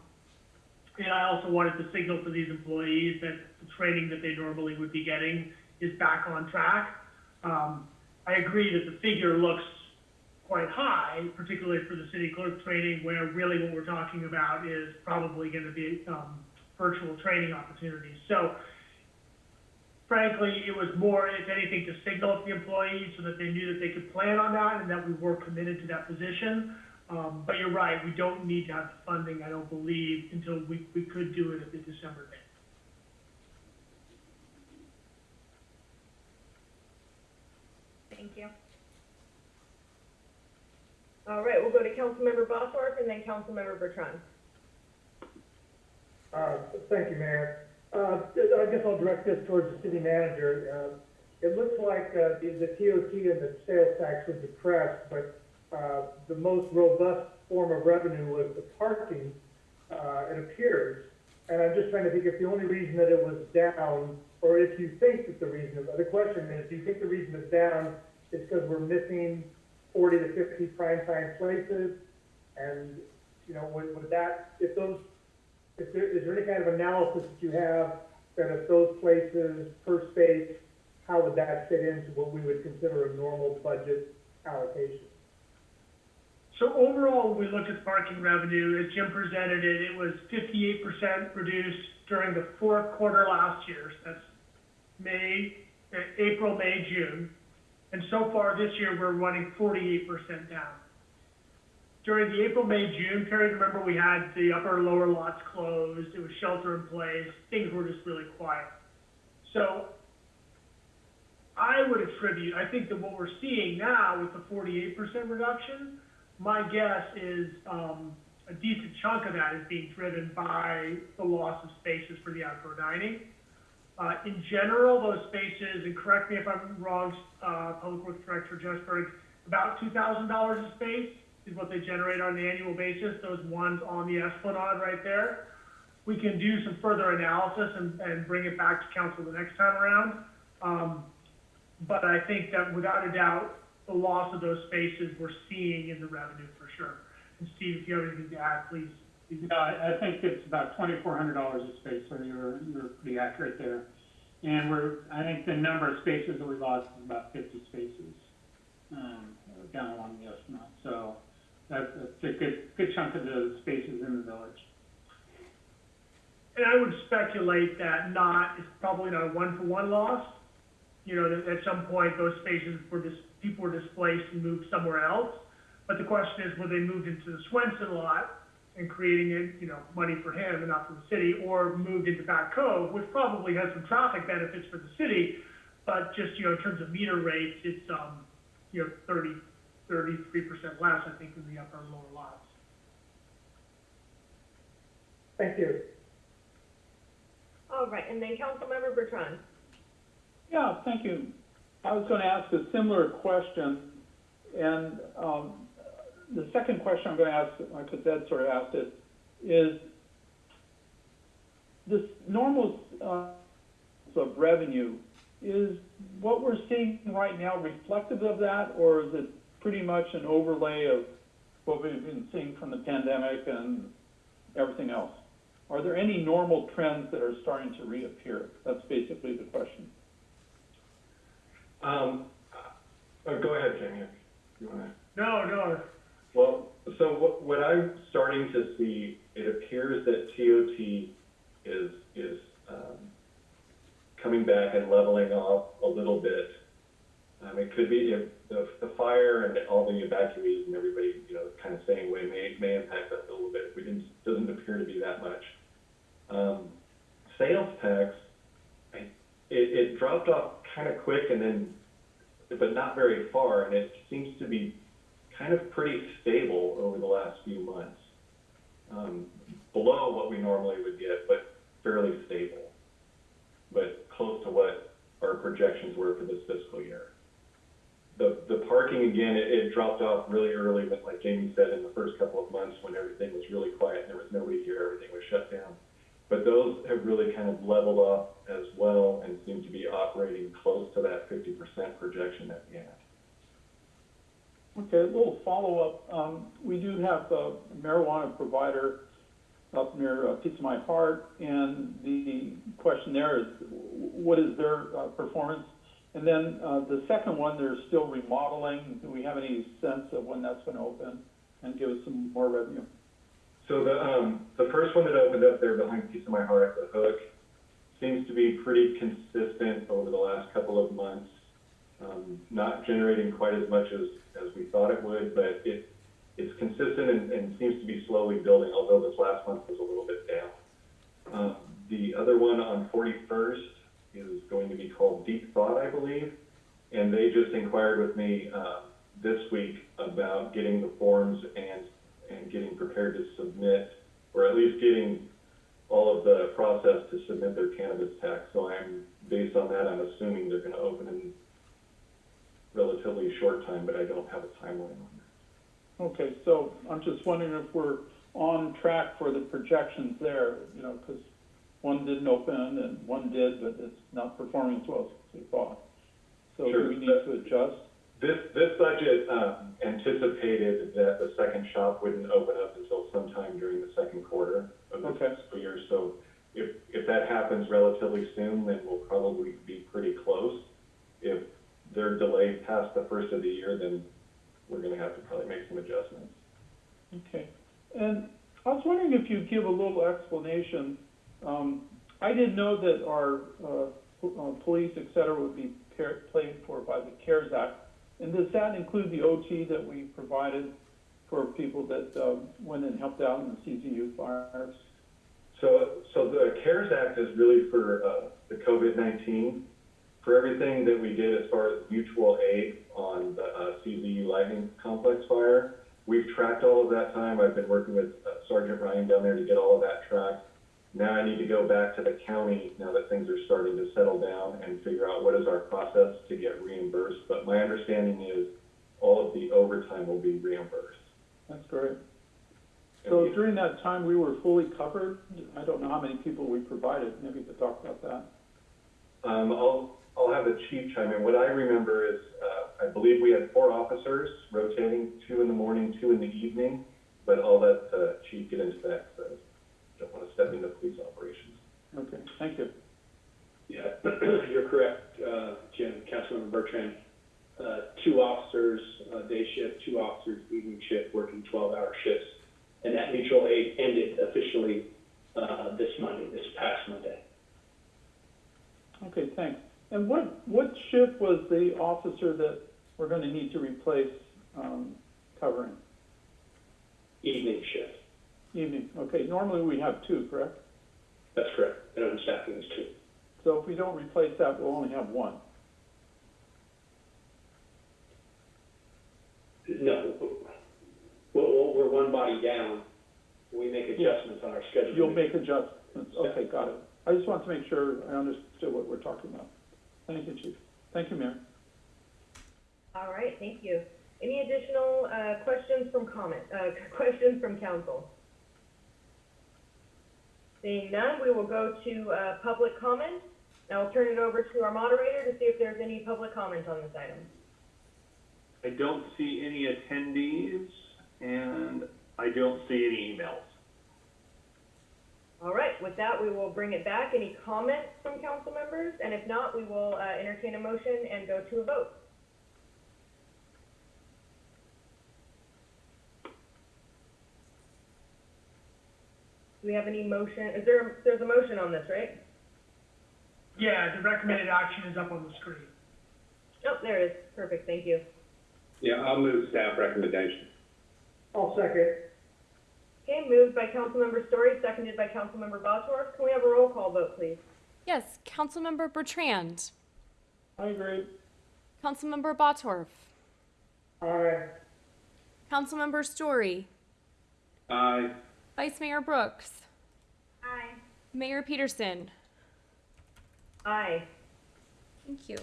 and I also wanted to signal to these employees that the training that they normally would be getting is back on track. Um, I agree that the figure looks quite high, particularly for the city clerk training, where really what we're talking about is probably gonna be, um, virtual training opportunities. So frankly, it was more, if anything, to signal to the employees so that they knew that they could plan on that and that we were committed to that position. Um, but you're right, we don't need to have the funding, I don't believe, until we, we could do it at the December date. Thank you. All right, we'll go to Councilmember Bosworth and then Councilmember Bertrand. Uh, Thank you, Mayor. Uh, I guess I'll direct this towards the city manager. Uh, It looks like uh, the the TOT and the sales tax were depressed, but uh, the most robust form of revenue was the parking, uh, it appears. And I'm just trying to think if the only reason that it was down, or if you think that the reason, the question is, do you think the reason it's down is because we're missing forty to fifty prime time places? And, you know, would, would that, if those is there, is there any kind of analysis that you have that if those places per space, how would that fit into what we would consider a normal budget allocation? So overall, we looked at parking revenue, as Jim presented it, it was fifty-eight percent reduced during the fourth quarter last year. That's May, uh, April, May, June. And so far this year, we're running forty-eight percent down. During the April, May, June period, remember we had the upper and lower lots closed, it was shelter in place, things were just really quiet. So I would attribute, I think that what we're seeing now with the forty-eight percent reduction, my guess is, um, a decent chunk of that is being driven by the loss of spaces for the outdoor dining. Uh, in general, those spaces, and correct me if I'm wrong, uh, Public Works Director Jesberg, about two thousand dollars a space is what they generate on an annual basis, those ones on the Esplanade right there. We can do some further analysis and, and bring it back to council the next time around. Um, but I think that without a doubt, the loss of those spaces we're seeing in the revenue for sure. And Steve, if you have anything to add, please. Yeah, I, think it's about twenty-four hundred dollars a space, so you're, you're pretty accurate there. And we're, I think the number of spaces that we lost is about fifty spaces, um, down along the Esplanade. So that's, that's a good, good chunk of the spaces in the village. And I would speculate that not, it's probably not a one-for-one loss. You know, that at some point, those spaces were dis people were displaced and moved somewhere else. But the question is, were they moved into the Swenson lot and creating it, you know, money for him and not for the city, or moved into Back Cove, which probably has some traffic benefits for the city, but just, you know, in terms of meter rates, it's, um, you know, thirty, thirty-three percent less, I think, in the upper and lower lots. Thank you. All right, and then Councilmember Bertrand. Yeah, thank you. I was gonna ask a similar question, and, um, the second question I'm gonna ask, because Ed sort of asked it, is this normal, uh, of revenue, is what we're seeing right now reflective of that, or is it pretty much an overlay of what we've been seeing from the pandemic and everything else? Are there any normal trends that are starting to reappear? That's basically the question. Um, uh, go ahead, Jamie, if you wanna. No, no, Well, so what, what I'm starting to see, it appears that TOT is, is, um, coming back and leveling off a little bit. Um, it could be if the, the fire and all the evacuees and everybody, you know, kind of staying away may, may impact us a little bit. We didn't, doesn't appear to be that much. Um, sales tax, I, it, it dropped off kind of quick and then, but not very far, and it seems to be kind of pretty stable over the last few months. Um, below what we normally would get, but fairly stable. But close to what our projections were for this fiscal year. The, the parking, again, it, it dropped off really early, but like Jamie said, in the first couple of months when everything was really quiet, and there was nobody here, everything was shut down. But those have really kind of leveled off as well and seem to be operating close to that fifty percent projection that we had. Okay, a little follow-up. Um, we do have a marijuana provider up near uh, Pizza My Heart, and the question there is, what is their uh, performance? And then uh, the second one, they're still remodeling. Do we have any sense of when that's going to open and give us some more revenue? So the, um, the first one that opened up there behind Pizza My Heart the Hook seems to be pretty consistent over the last couple of months. Um, not generating quite as much as, as we thought it would, but it, it's consistent and, and seems to be slowly building, although this last month was a little bit down. Um, the other one on Forty-first is going to be called Deep Thought, I believe. And they just inquired with me, uh, this week about getting the forms and, and getting prepared to submit, or at least getting all of the process to submit their cannabis tax. So I'm, based on that, I'm assuming they're gonna open in relatively short time, but I don't have a timeline on that. Okay, so I'm just wondering if we're on track for the projections there, you know, because one didn't open and one did, but it's not performing as well as we thought. So do Sure. we need to adjust? This, this budget, um, anticipated that the second shop wouldn't open up until sometime during the second quarter of this Okay. fiscal year. So if, if that happens relatively soon, then we'll probably be pretty close. If they're delayed past the first of the year, then we're gonna have to probably make some adjustments. Okay, and I was wondering if you'd give a little explanation. Um, I didn't know that our, uh, po- uh, police, et cetera, would be par- paid for by the CARES Act. And does that include the OT that we provided for people that, um, went and helped out in the CZU fires? So, so the CARES Act is really for, uh, the COVID-19. For everything that we did as far as mutual aid on the, uh, CZU Lightning Complex fire, we've tracked all of that time. I've been working with uh, Sergeant Ryan down there to get all of that tracked. Now I need to go back to the county, now that things are starting to settle down, and figure out what is our process to get reimbursed. But my understanding is all of the overtime will be reimbursed. That's great. So during that time, we were fully covered? I don't know how many people we provided, maybe you could talk about that. Um, I'll, I'll have the chief chime in. What I remember is, uh, I believe we had four officers rotating, two in the morning, two in the evening, but I'll let the chief get into that, I don't want to step into police operations. Okay, thank you. Yeah, you're correct, uh, Jim, Councilmember Bertrand. Uh, two officers, uh, day shift, two officers evening shift, working twelve-hour shifts. And that mutual aid ended officially, uh, this Monday, this past Monday. Okay, thanks. And what, what shift was the officer that we're gonna need to replace, um, covering? Evening shift, Evening, okay, normally we have two, correct? that's correct, and I'm staffing is two. So if we don't replace that, we'll only have one. No, we're, we're one body down, we make adjustments on our schedule. You'll make adjustments, okay, got it. I just want to make sure I understood what we're talking about. Thank you, chief. Thank you, Mayor. All right, thank you. Any additional, uh, questions from comment, uh, questions from council? Seeing none, we will go to, uh, public comment. Now I'll turn it over to our moderator to see if there's any public comment on this item. I don't see any attendees, and I don't see any emails. All right, with that, we will bring it back. Any comments from council members? And if not, we will, uh, entertain a motion and go to a vote. Do we have any motion? Is there, there's a motion on this, right? Yeah, the recommended action is up on the screen. Oh, there it is. Perfect, thank you. Yeah, I'll move staff recommendation. I'll second. Okay, moved by Councilmember Storey, seconded by Councilmember Bosworth. Can we have a roll call vote, please? Yes, Councilmember Bertrand, I agree. Councilmember Bottorff, Aye. Councilmember Storey, Aye. Vice Mayor Brooks, Aye. Mayor Petersen. Aye. Thank you.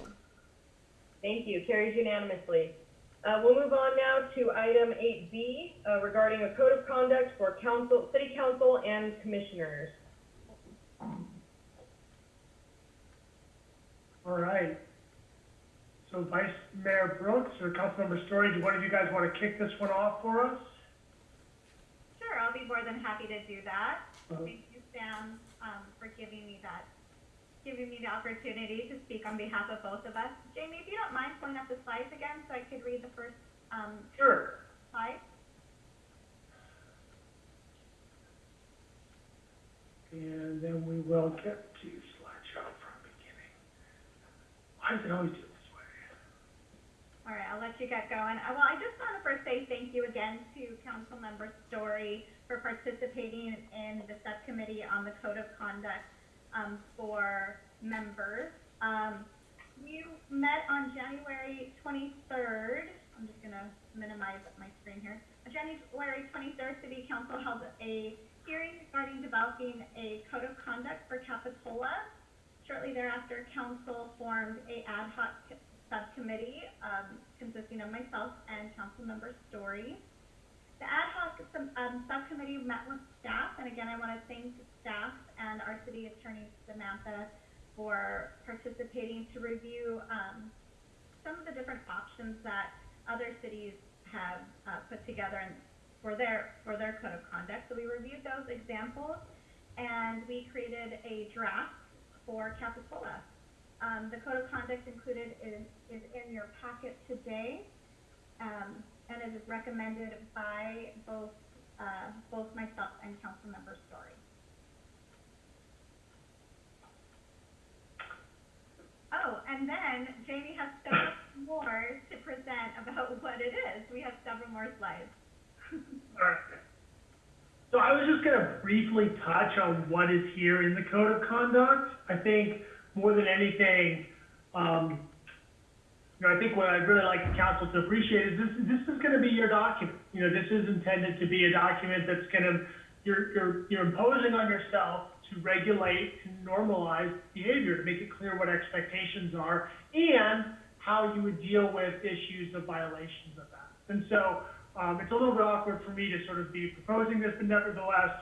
Thank you. Carries unanimously. Uh, we'll move on now to item eight B, uh, regarding a code of conduct for council, city council and commissioners. All right. So Vice Mayor Brooks or Councilmember Storey, do one of you guys want to kick this one off for us? Sure, I'll be more than happy to do that. Uh-huh. Thank you, Sam, um, for giving me that, giving me the opportunity to speak on behalf of both of us. Jamie, if you don't mind pulling up the slides again so I could read the first, um, Sure. slide? And then we will get to slide job from the beginning. Why does it always do it this way? All right, I'll let you get going. Uh, Well, I just want to first say thank you again to Councilmember Storey for participating in the subcommittee on the code of conduct um, for members. Um, we met on January 23rd. I'm just going to minimize my screen here. On January 23rd, City Council held a hearing regarding developing a code of conduct for Capitola. Shortly thereafter, council formed a ad hoc subcommittee, um, consisting of myself and Councilmember Storey. The ad hoc um, subcommittee met with staff, and again, I want to thank staff and our city attorney Samantha for participating to review, um, some of the different options that other cities have, uh, put together and for their, for their code of conduct. So we reviewed those examples, and we created a draft for Capitola. Um, the code of conduct included is, is in your packet today, um, and it is recommended by both, uh, both myself and Councilmember Storey. Oh, and then Jamie has several more to present about what it is. We have several more slides. Alright. So I was just gonna briefly touch on what is here in the code of conduct. I think more than anything, um, you know, I think what I'd really like the council to appreciate is this, this is gonna be your document. You know, this is intended to be a document that's gonna, you're, you're, you're imposing on yourself to regulate, to normalize behavior, to make it clear what expectations are, and how you would deal with issues of violations of that. And so, um, it's a little bit awkward for me to sort of be proposing this, but nevertheless,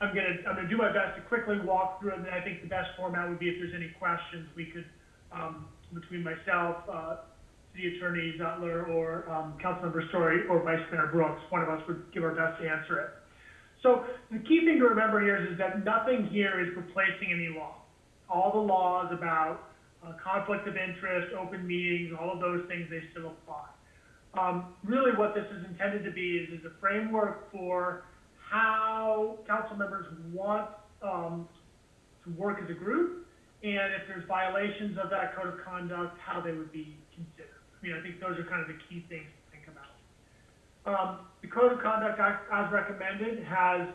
I'm gonna, I'm gonna do my best to quickly walk through it, and I think the best format would be if there's any questions, we could, um, between myself, uh, City Attorney Zutler, or, um, Councilmember Storey, or Vice Mayor Brooks, one of us would give our best to answer it. So, the key thing to remember here is, is that nothing here is replacing any law. All the laws about, uh, conflict of interest, open meetings, all of those things, they still apply. Um, really what this is intended to be is, is a framework for how council members want, um, to work as a group, and if there's violations of that code of conduct, how they would be considered. I mean, I think those are kind of the key things to think about. Um, the code of conduct as, recommended has,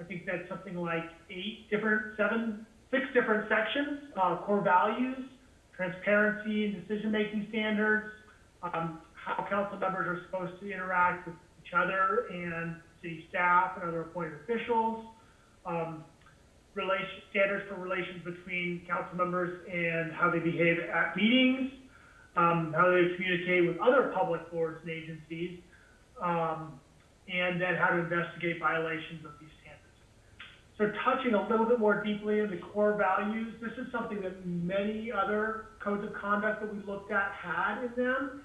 I think that's something like eight different, seven, six different sections, uh, core values, transparency and decision-making standards, um, how council members are supposed to interact with each other and city staff and other appointed officials, um, relation, standards for relations between council members and how they behave at meetings, um, how they communicate with other public boards and agencies, um, and then how to investigate violations of these standards. So touching a little bit more deeply into core values, this is something that many other codes of conduct that we looked at had in them.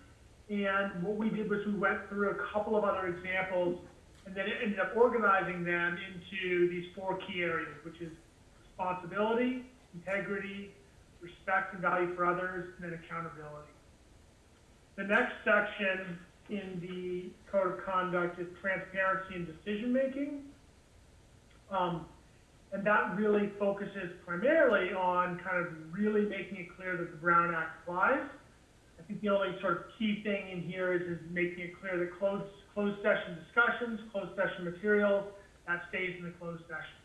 And what we did was we went through a couple of other examples and then it ended up organizing them into these four key areas, which is responsibility, integrity, respect and value for others, and then accountability. The next section in the code of conduct is transparency and decision-making. Um, and that really focuses primarily on kind of really making it clear that the Brown Act applies. I think the only sort of key thing in here is, is making it clear that closed, closed session discussions, closed session materials, that stays in the closed session.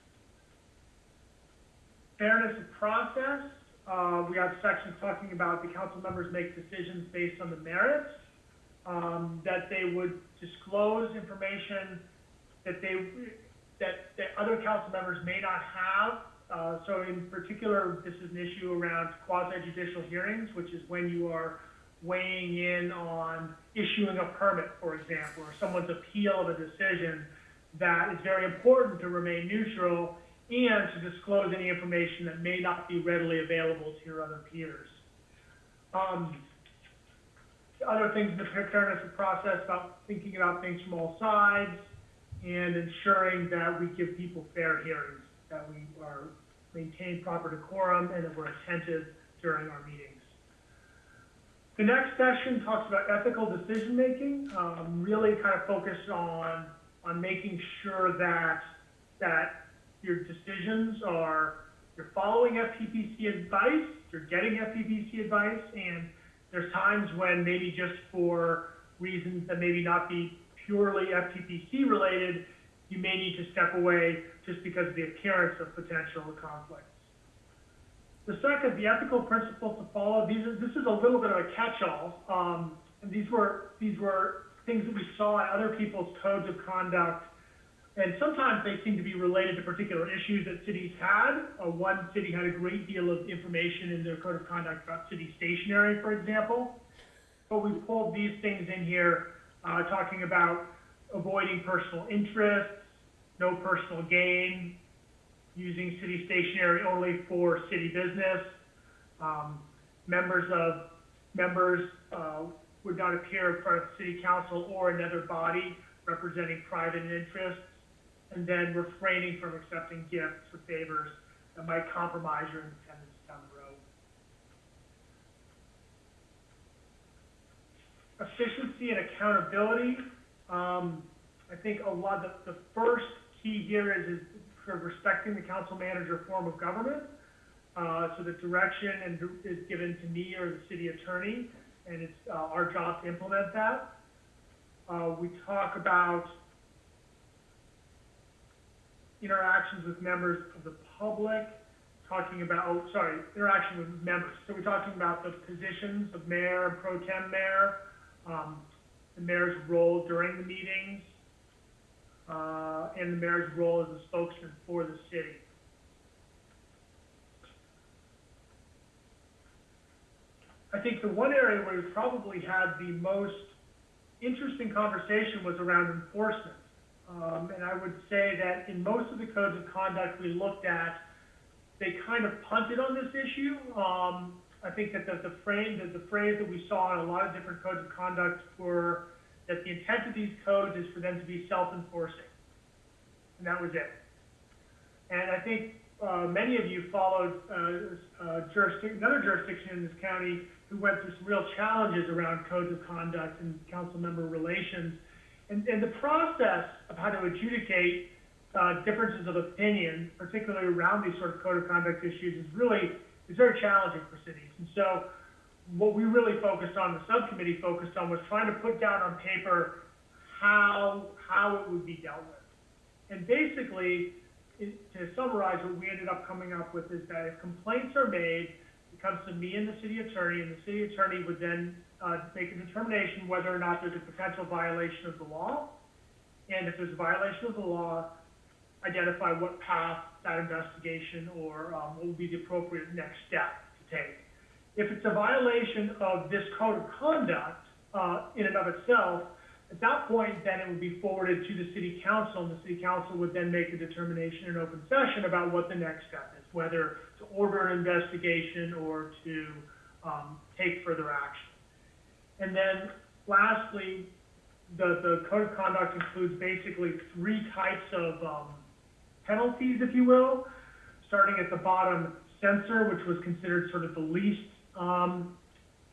Fairness of process, uh, we have sections talking about the council members make decisions based on the merits, um, that they would disclose information that they, that, that other council members may not have. Uh, so in particular, this is an issue around quasi judicial hearings, which is when you are weighing in on issuing a permit, for example, or someone's appeal of a decision, that it's very important to remain neutral and to disclose any information that may not be readily available to your other peers. Um, other things in the fairness of process about thinking about things from all sides and ensuring that we give people fair hearings, that we are maintain proper decorum and that we're attentive during our meetings. The next session talks about ethical decision-making, um, really kind of focused on, on making sure that, that your decisions are you're following FPPC advice, you're getting FPPC advice, and there's times when maybe just for reasons that maybe not be purely FPPC related, you may need to step away just because of the appearance of potential conflicts. The second, the ethical principles to follow, these this is a little bit of a catch-all. Um, and these were, these were things that we saw in other people's codes of conduct. And sometimes they seem to be related to particular issues that cities had. Uh, one city had a great deal of information in their code of conduct about city stationery, for example. But we pulled these things in here, uh, talking about avoiding personal interests, no personal gain, using city stationery only for city business. Um, members of, members, uh, would not appear in front of city council or another body representing private interests. And then refraining from accepting gifts or favors that might compromise your independence down the road. Efficiency and accountability, um, I think a lot, the, the first key here is, is sort of respecting the council manager form of government. Uh, so the direction and is given to me or the city attorney, and it's, uh, our job to implement that. Uh, we talk about interactions with members of the public, talking about, oh, sorry, interaction with members. So we're talking about the positions of mayor and pro tem mayor, um, the mayor's role during the meetings, uh, and the mayor's role as a spokesman for the city. I think the one area where we probably had the most interesting conversation was around enforcement. Um, and I would say that in most of the codes of conduct we looked at, they kind of punted on this issue. Um, I think that the, the frame, that the phrase that we saw in a lot of different codes of conduct were that the intent of these codes is for them to be self-enforcing. And that was it. And I think, uh, many of you followed, uh, uh, jurisdiction, another jurisdiction in this county who went through some real challenges around codes of conduct and council member relations. And, and the process of how to adjudicate uh, differences of opinion, particularly around these sort of code of conduct issues, is really is very challenging for cities. And so, what we really focused on, the subcommittee focused on, was trying to put down on paper how how it would be dealt with. And basically, it, to summarize, what we ended up coming up with is that if complaints are made, it comes to me and the city attorney, and the city attorney would then uh, make a determination whether or not there's a potential violation of the law. And if there's a violation of the law, identify what path that investigation or um, what would be the appropriate next step to take. If it's a violation of this code of conduct uh, in and of itself, at that point, then it would be forwarded to the city council, and the city council would then make a determination in open session about what the next step is, whether to order an investigation or to um, take further action. And then lastly, the, the code of conduct includes basically three types of um, penalties, if you will, starting at the bottom, censor, which was considered sort of the least, um,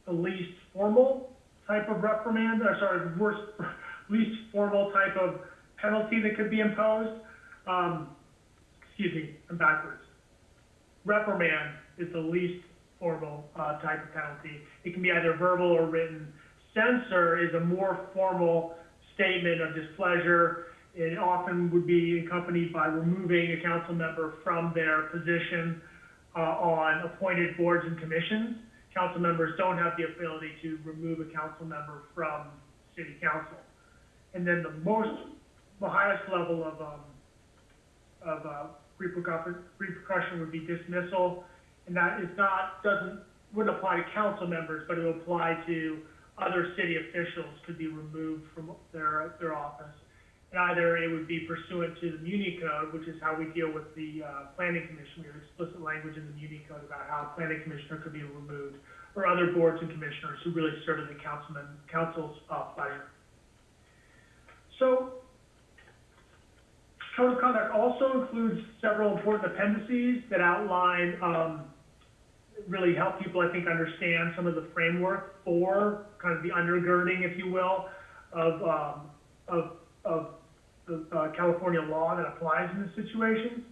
the least formal type of reprimand, or sorry, worst, least formal type of penalty that could be imposed. Um, excuse me, I'm backwards. Reprimand is the least formal uh, type of penalty. It can be either verbal or written. Censor is a more formal statement of displeasure. It often would be accompanied by removing a council member from their position uh, on appointed boards and commissions. Council members don't have the ability to remove a council member from city council. And then the most, the highest level of, um, of, uh, repercussion, repercussion would be dismissal. And that is not, doesn't, wouldn't apply to council members, but it would apply to other city officials could be removed from their, their office. Either it would be pursuant to the Muni Code, which is how we deal with the, uh, planning commission. We have explicit language in the Muni Code about how a planning commissioner could be removed, or other boards and commissioners who really serve as the councilman, council's, uh, pleasure. So, Code of conduct also includes several important appendices that outline, um, really help people, I think, understand some of the framework for kind of the undergirding, if you will, of, um, of, of the, uh, California law that applies in this situation.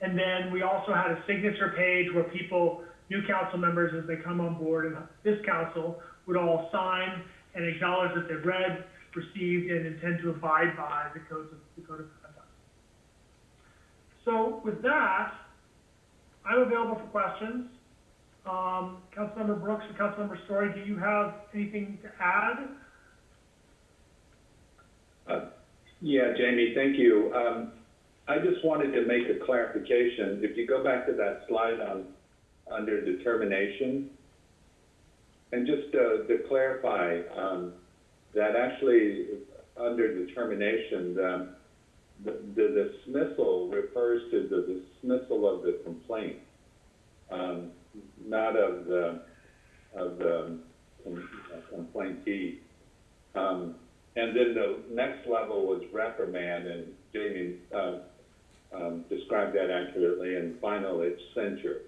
And then we also had a signature page where people, new council members, as they come on board and this council, would all sign and acknowledge that they've read, received, and intend to abide by the codes of, the code of conduct. So with that, I'm available for questions. Um, Councilmember Brooks and Councilmember Storey, do you have anything to add? Yeah, Jamie, thank you. Um, I just wanted to make a clarification. If you go back to that slide on, under determination, and just, uh, to clarify, um, that actually, under determination, the, dismissal refers to the dismissal of the complaint, um, not of the, of the. Um, and then the next level was reprimand, and Jamie, uh, um, described that accurately, and final, it's censure.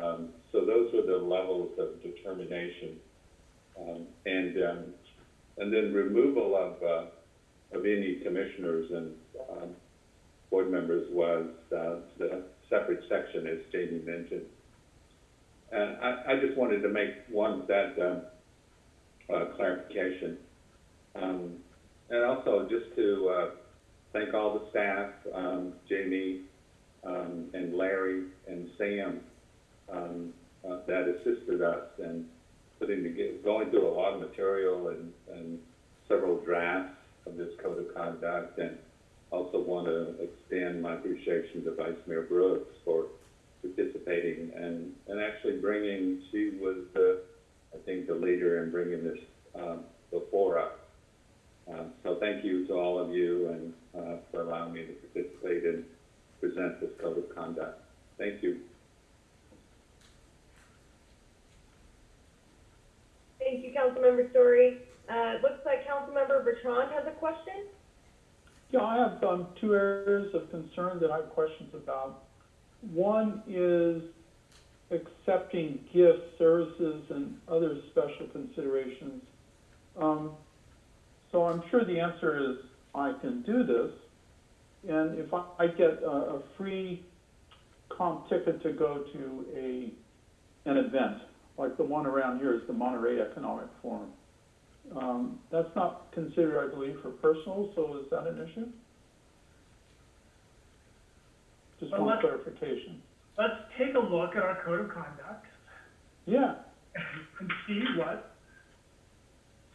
Um, so those were the levels of determination. Um, and, um, and then removal of, uh, of any commissioners and, um, board members was, uh, the separate section, as Jamie mentioned. And I, I just wanted to make one, that, um, uh, clarification. Um, and also just to, uh, thank all the staff, um, Jamie, um, and Larry and Sam, um, uh, that assisted us in putting together, going through a lot of material and, and several drafts of this code of conduct. And also want to extend my appreciation to Vice Mayor Brooks for participating and, and actually bringing, she was the, I think, the leader in bringing this, um, before us. Um, so thank you to all of you and, uh, for allowing me to participate and present this code of conduct. Thank you. Thank you, Councilmember Storey. Uh, it looks like Councilmember Bertrand has a question. Yeah, I have, um, two areas of concern that I have questions about. One is accepting gifts, services, and other special considerations. Um, so I'm sure the answer is, I can do this. And if I, I get a, a free comp ticket to go to a, an event, like the one around here is the Monterey Economic Forum. Um, that's not considered, I believe, for personal, so is that an issue? Just Well, one clarification. Let's take a look at our code of conduct Yeah, and see what.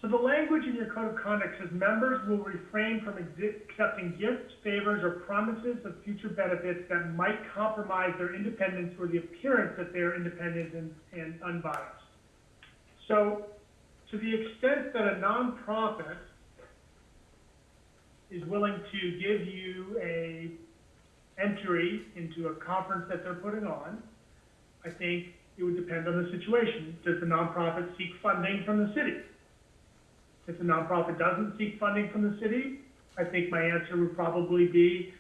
So the language in your code of conduct says members will refrain from accepting gifts, favors, or promises of future benefits that might compromise their independence or the appearance that they are independent and, and unbiased. So, to the extent that a nonprofit is willing to give you a entry into a conference that they're putting on, I think it would depend on the situation. Does the nonprofit seek funding from the city? If the nonprofit doesn't seek funding from the city, I think my answer would probably be,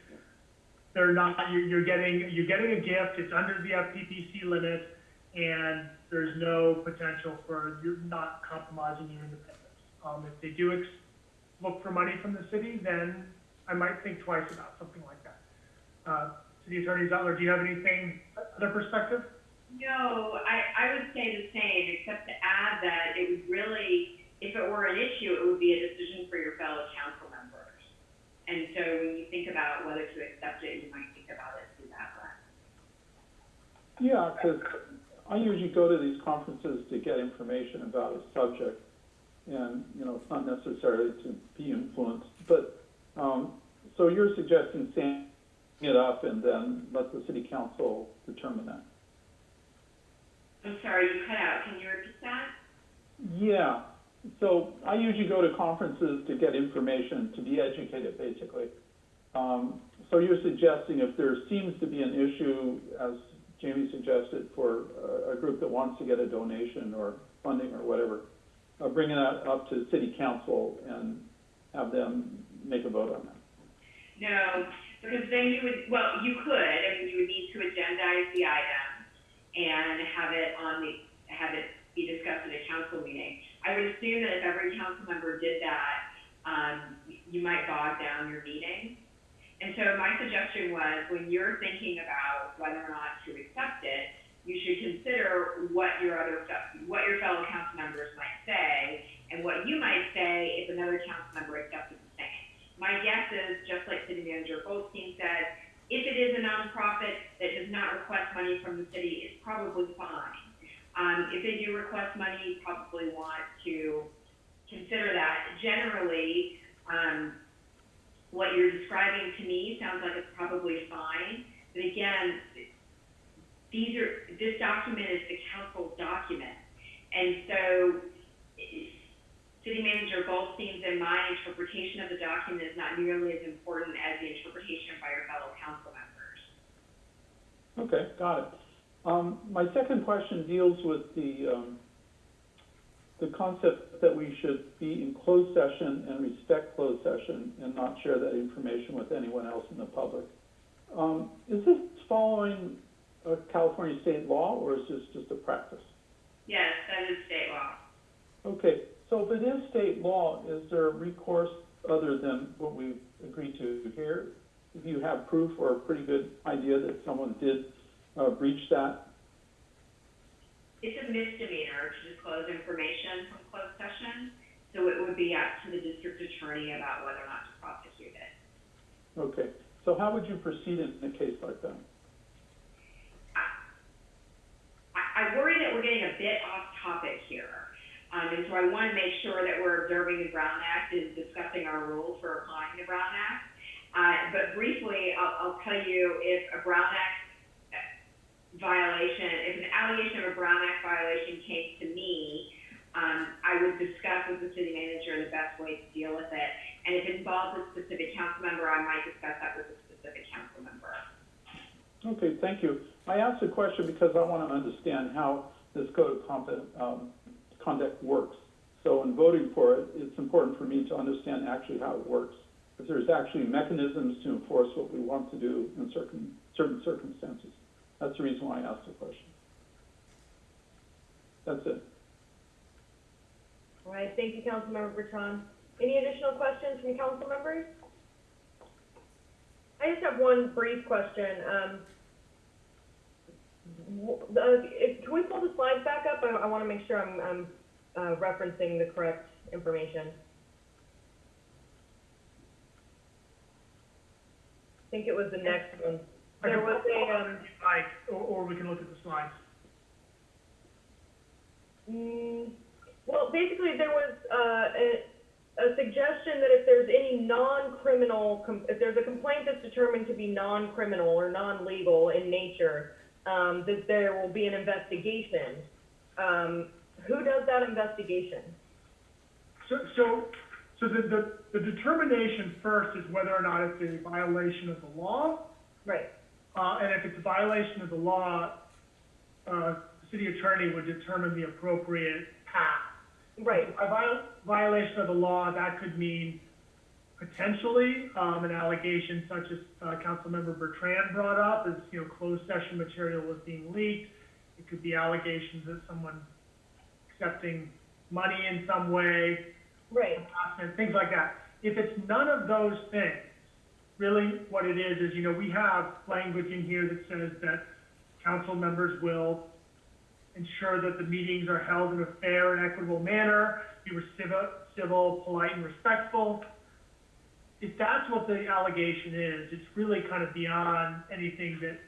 they're not, you're, you're getting, you're getting a gift, it's under the FPPC limit, and there's no potential for, you're not compromising your independence. Um, if they do ex- look for money from the city, then I might think twice about something like that. Uh, City Attorney Zutler, do you have anything, other perspective? No, I, I would say the same, except to add that it would really, if it were an issue, it would be a decision for your fellow council members. And so when you think about whether to accept it, you might think about it through that lens. yeah, because I usually go to these conferences to get information about a subject. And, you know, it's not necessarily to be influenced, but, um, so you're suggesting standing it up and then let the city council determine that? I'm sorry, you cut out, can you repeat that? Yeah, so I usually go to conferences to get information, to be educated, basically. Um, so you're suggesting if there seems to be an issue, as Jamie suggested, for a, a group that wants to get a donation or funding or whatever, uh, bringing that up to city council and have them make a vote on that. No, because then you would, well, you could, I mean, you would need to agendize the item and have it on the, have it be discussed at a council meeting. I would assume that if every council member did that, um, you might bog down your meeting. And so my suggestion was, when you're thinking about whether or not to accept it, you should consider what your other, what your fellow council members might say, and what you might say if another council member accepted the same. My guess is, just like City Manager Goldstein said, if it is a nonprofit that does not request money from the city, it's probably fine. Um, if they do request money, you probably want to consider that. Generally, um, what you're describing to me sounds like it's probably fine, but again, these are, this document is the council document. And so, City Manager Goldstein's and my interpretation of the document is not nearly as important as the interpretation by your fellow council members. Okay, got it. Um, my second question deals with the, um, the concept that we should be in closed session and respect closed session and not share that information with anyone else in the public. Um, is this following a California state law or is this just a practice? Yes, that is state law. Okay, so if it is state law, is there a recourse other than what we've agreed to here? If you have proof or a pretty good idea that someone did, uh, breach that? It's a misdemeanor to disclose information from closed session, so it would be up to the district attorney about whether or not to prosecute it. Okay, so how would you proceed in a case like that? I, I worry that we're getting a bit off topic here. Um, and so I want to make sure that we're observing the Brown Act and discussing our rules for applying the Brown Act. Uh, but briefly, I'll, I'll tell you if a Brown Act violation, if an allegation of a Brown Act violation came to me, um, I would discuss with the city manager the best way to deal with it. And if it involves a specific council member, I might discuss that with a specific council member. Okay, thank you. I asked the question because I want to understand how this code of conduct, um, conduct works. So in voting for it, it's important for me to understand actually how it works. If there's actually mechanisms to enforce what we want to do in certain, certain circumstances. That's the reason why I asked the question. That's it. All right, thank you, Councilmember Bertrand. Any additional questions from council members? I just have one brief question. Um, if, can we pull the slides back up? I, I want to make sure I'm, I'm, uh, referencing the correct information. I think it was the next one. There was a, um, or, or we can look at the slides. Mm, well, basically, there was, uh, a, a suggestion that if there's any non-criminal, com- if there's a complaint that's determined to be non-criminal or non-legal in nature, um, that there will be an investigation. Um, who does that investigation? So, so, so the, the, the determination first is whether or not it's a violation of the law. Right. Uh, and if it's a violation of the law, uh, the city attorney would determine the appropriate path. Right. A viol- violation of the law, that could mean potentially, um, an allegation such as, uh, Councilmember Bertrand brought up, as, you know, closed session material was being leaked. It could be allegations that someone accepting money in some way, Right. harassment, things like that. If it's none of those things, really what it is, is, you know, we have language in here that says that council members will ensure that the meetings are held in a fair and equitable manner, be civil, civil, polite, and respectful. If that's what the allegation is, it's really kind of beyond anything that,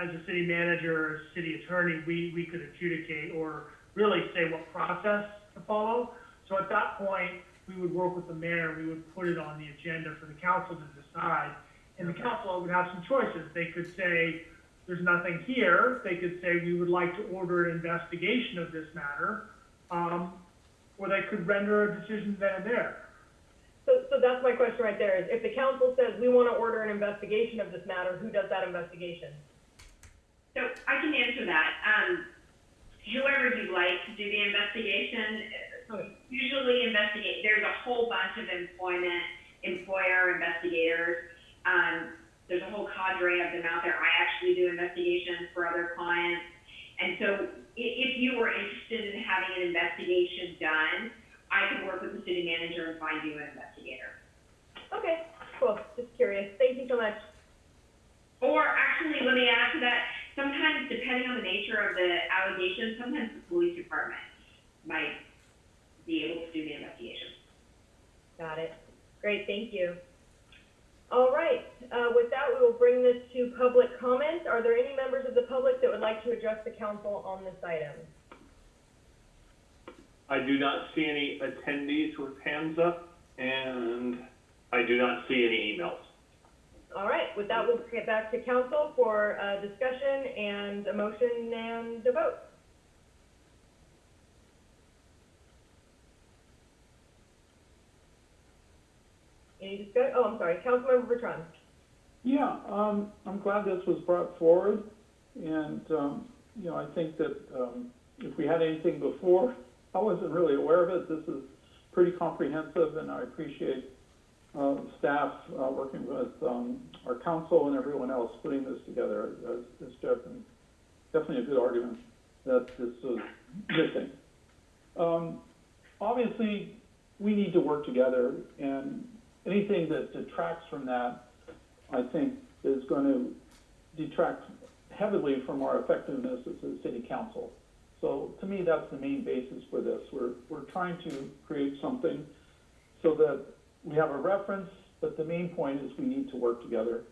as a city manager or city attorney, we, we could adjudicate or really say what process to follow. So at that point, we would work with the mayor, we would put it on the agenda for the council to decide. And the council would have some choices. They could say, there's nothing here. They could say, we would like to order an investigation of this matter. Um, or they could render a decision then and there. So, so that's my question right there, is if the council says we want to order an investigation of this matter, who does that investigation? So I can answer that. Um, whoever you'd like to do the investigation, uh, usually investigate, there's a whole bunch of employment, employer investigators. Um, there's a whole cadre of them out there. I actually do investigations for other clients. And so if you were interested in having an investigation done, I could work with the city manager and find you an investigator. Okay, cool, just curious. curious. Thank you so much. Or actually, let me add to that, sometimes depending on the nature of the allegation, sometimes the police department might be able to do the investigation. Got it. Great, thank you. All right, uh, with that, we will bring this to public comment. Are there any members of the public that would like to address the council on this item? I do not see any attendees with hands up, and I do not see any emails. All right, with that, we'll get back to council for, uh, discussion and a motion and a vote. Oh, I'm sorry, Councilmember Bertrand. Yeah, um, I'm glad this was brought forward, and, um, you know, I think that, um, if we had anything before, I wasn't really aware of it. This is pretty comprehensive, and I appreciate, uh, staff, uh, working with, um, our council and everyone else putting this together. It's and definitely a good argument that this was missing. Um, obviously, we need to work together, and anything that detracts from that, I think, is going to detract heavily from our effectiveness as a city council. So to me, that's the main basis for this. We're, we're trying to create something so that we have a reference, but the main point is we need to work together.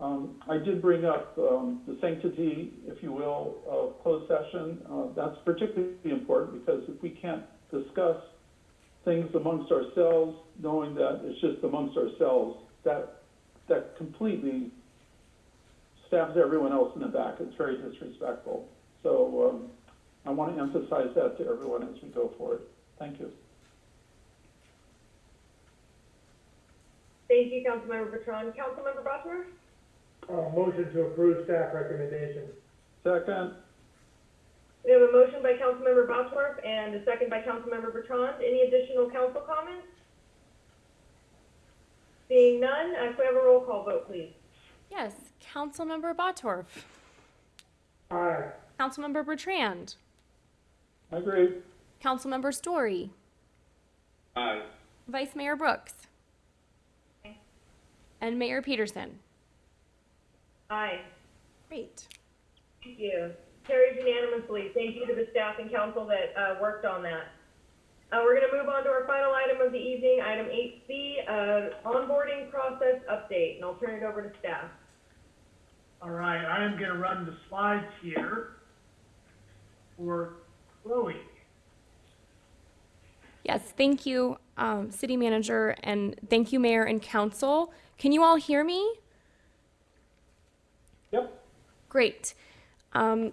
Um, I did bring up, um, the sanctity, if you will, of closed session. Uh, that's particularly important because if we can't discuss things amongst ourselves, knowing that it's just amongst ourselves, that, that completely stabs everyone else in the back. It's very disrespectful. So, um, I want to emphasize that to everyone as we go forward. Thank you. Thank you, Councilmember Bertrand. Councilmember Bosworth? Uh, motion to approve staff recommendation. Second, We have a motion by Councilmember Bosworth and a second by Councilmember Bertrand. Any additional council comments? Seeing none, uh, could we have a roll call vote, please? Yes, Councilmember Bottorff, Aye. Councilmember Bertrand, I agree. Councilmember Storey, Aye. Vice Mayor Brooks, Aye. and Mayor Petersen. Aye. Great. Thank you. Carried unanimously. Thank you to the staff and council that, uh, worked on that. Uh, we're gonna move on to our final item of the evening, item eight C, uh, onboarding process update, and I'll turn it over to staff. All right, I am gonna run the slides here for Chloe. Yes, thank you, um, City Manager, and thank you, Mayor and Council. Can you all hear me? Yep. Great. Um,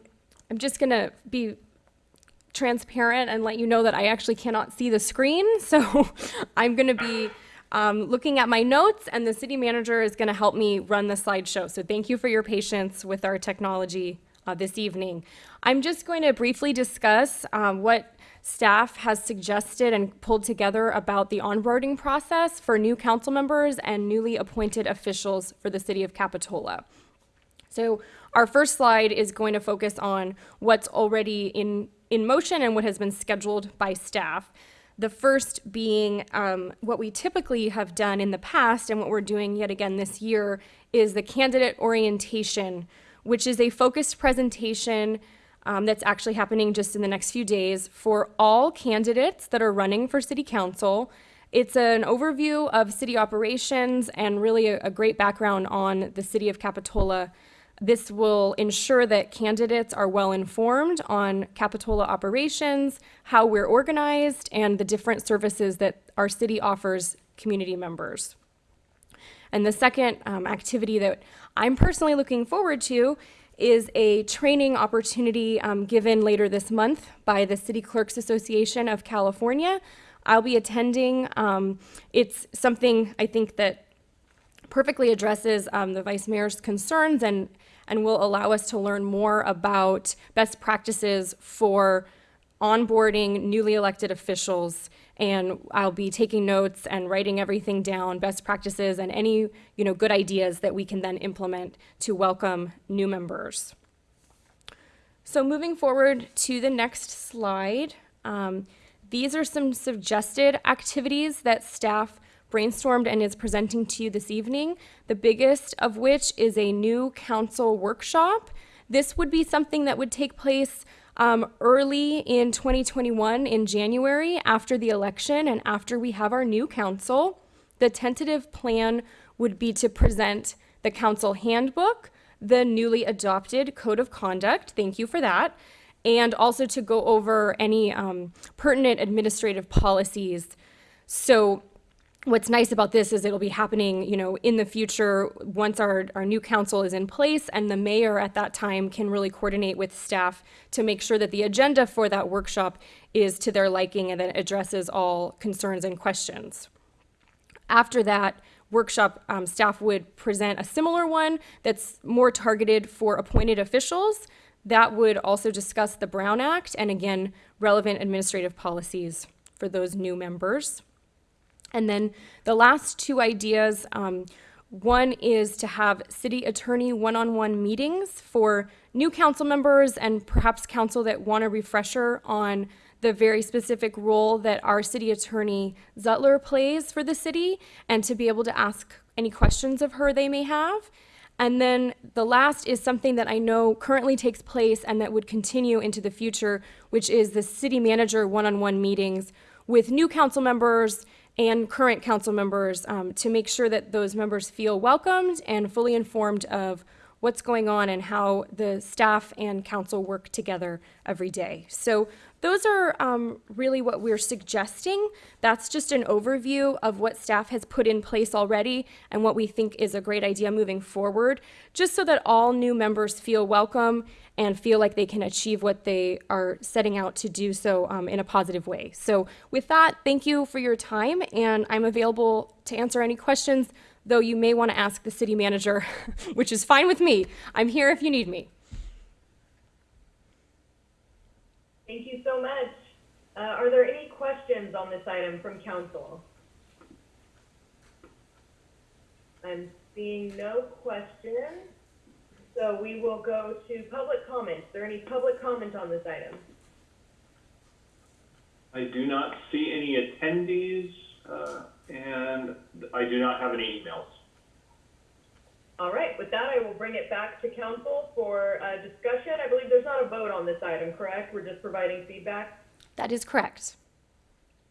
I'm just going to be transparent and let you know that I actually cannot see the screen. So I'm going to be um, looking at my notes, and the city manager is going to help me run the slideshow. So thank you for your patience with our technology uh, this evening. I'm just going to briefly discuss um, what staff has suggested and pulled together about the onboarding process for new council members and newly appointed officials for the city of Capitola. So our first slide is going to focus on what's already in, in motion and what has been scheduled by staff. The first being um, what we typically have done in the past and what we're doing yet again this year is the candidate orientation, which is a focused presentation um, that's actually happening just in the next few days for all candidates that are running for city council. It's an overview of city operations and really a, a great background on the city of Capitola. This will ensure that candidates are well informed on Capitola operations, how we're organized, and the different services that our city offers community members. And the second um, activity that I'm personally looking forward to is a training opportunity um, given later this month by the City Clerks Association of California. I'll be attending. Um, it's something I think that perfectly addresses um, the vice mayor's concerns and and will allow us to learn more about best practices for onboarding newly elected officials and I'll be taking notes and writing everything down, best practices and any, you know, good ideas that we can then implement to welcome new members. So moving forward to the next slide, um, these are some suggested activities that staff brainstormed and is presenting to you this evening, the biggest of which is a new council workshop. This would be something that would take place um, early in 2021 in January after the election and after we have our new council. The tentative plan would be to present the council handbook, the newly adopted code of conduct. Thank you for that. And also to go over any um, pertinent administrative policies. So, what's nice about this is it'll be happening, you know, in the future once our, our new council is in place and the mayor at that time can really coordinate with staff to make sure that the agenda for that workshop is to their liking and it addresses all concerns and questions. After that workshop, um, staff would present a similar one that's more targeted for appointed officials. That would also discuss the Brown Act and again, relevant administrative policies for those new members. And then the last two ideas um, one is to have city attorney one on one meetings for new council members and perhaps council that want a refresher on the very specific role that our city attorney Zutler plays for the city and to be able to ask any questions of her they may have. And then the last is something that I know currently takes place and that would continue into the future, which is the city manager one on one meetings with new council members and current council members um, to make sure that those members feel welcomed and fully informed of what's going on and how the staff and council work together every day. So those are um, really what we're suggesting. That's just an overview of what staff has put in place already and what we think is a great idea moving forward, just so that all new members feel welcome and feel like they can achieve what they are setting out to do so um, in a positive way. So with that, thank you for your time, and I'm available to answer any questions, though you may want to ask the city manager, which is fine with me. I'm here if you need me. Thank you so much. Uh, are there any questions on this item from council? I'm seeing no questions. So we will go to public comment. Is there any public comment on this item? I do not see any attendees, uh, and I do not have any emails. All right, with that, I will bring it back to council for uh, discussion. I believe there's not a vote on this item, correct? We're just providing feedback? That is correct.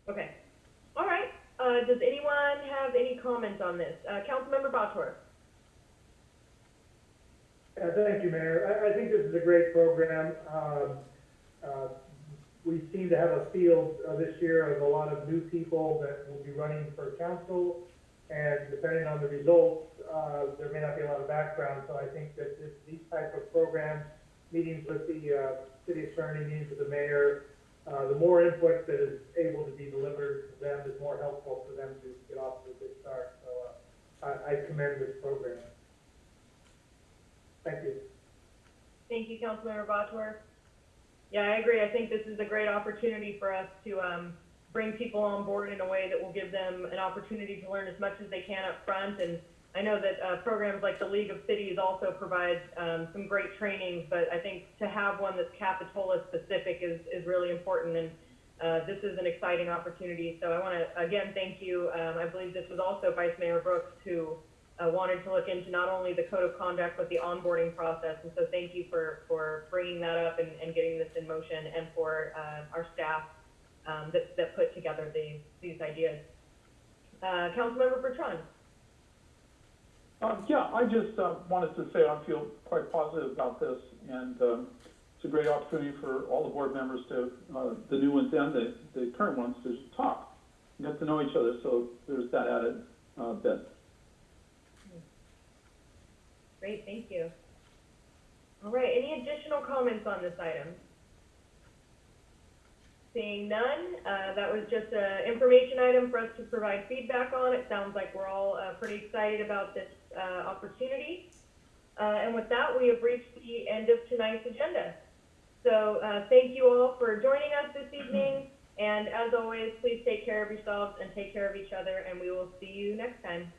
Okay. All right. Uh, does anyone have any comments on this? Uh, Councilmember Bottorff? Yeah, thank you, Mayor. I, I think this is a great program. Um, uh, we seem to have a field uh, this year of a lot of new people that will be running for council. And depending on the results, uh, there may not be a lot of background. So I think that this, these type of programs, meetings with the uh, city attorney, meetings with the mayor, uh, the more input that is able to be delivered to them is more helpful for them to get off to a good start. So uh, I, I commend this program. Thank you. Thank you, Councilmember Bottorff. Yeah, I agree. I think this is a great opportunity for us to um, bring people on board in a way that will give them an opportunity to learn as much as they can up front. And I know that uh, programs like the League of Cities also provide um, some great trainings, but I think to have one that's Capitola specific is, is really important. And uh, this is an exciting opportunity. So I want to again thank you. Um, I believe this was also Vice Mayor Brooks who uh, wanted to look into not only the code of conduct but the onboarding process. And so thank you for, for bringing that up and, and getting this in motion, and for uh, our staff um, that, that put together these these ideas. Uh, Councilmember Bertrand. Um, yeah, I just, uh, wanted to say I feel quite positive about this, and, um, it's a great opportunity for all the board members to, uh, the new ones and the, the current ones to talk, get to know each other, so there's that added, uh, bit. Great, thank you. All right, any additional comments on this item? Seeing none, uh, that was just an information item for us to provide feedback on. It sounds like we're all uh, pretty excited about this uh, opportunity. Uh, and with that, we have reached the end of tonight's agenda. So uh, thank you all for joining us this evening. And as always, please take care of yourselves and take care of each other, and we will see you next time.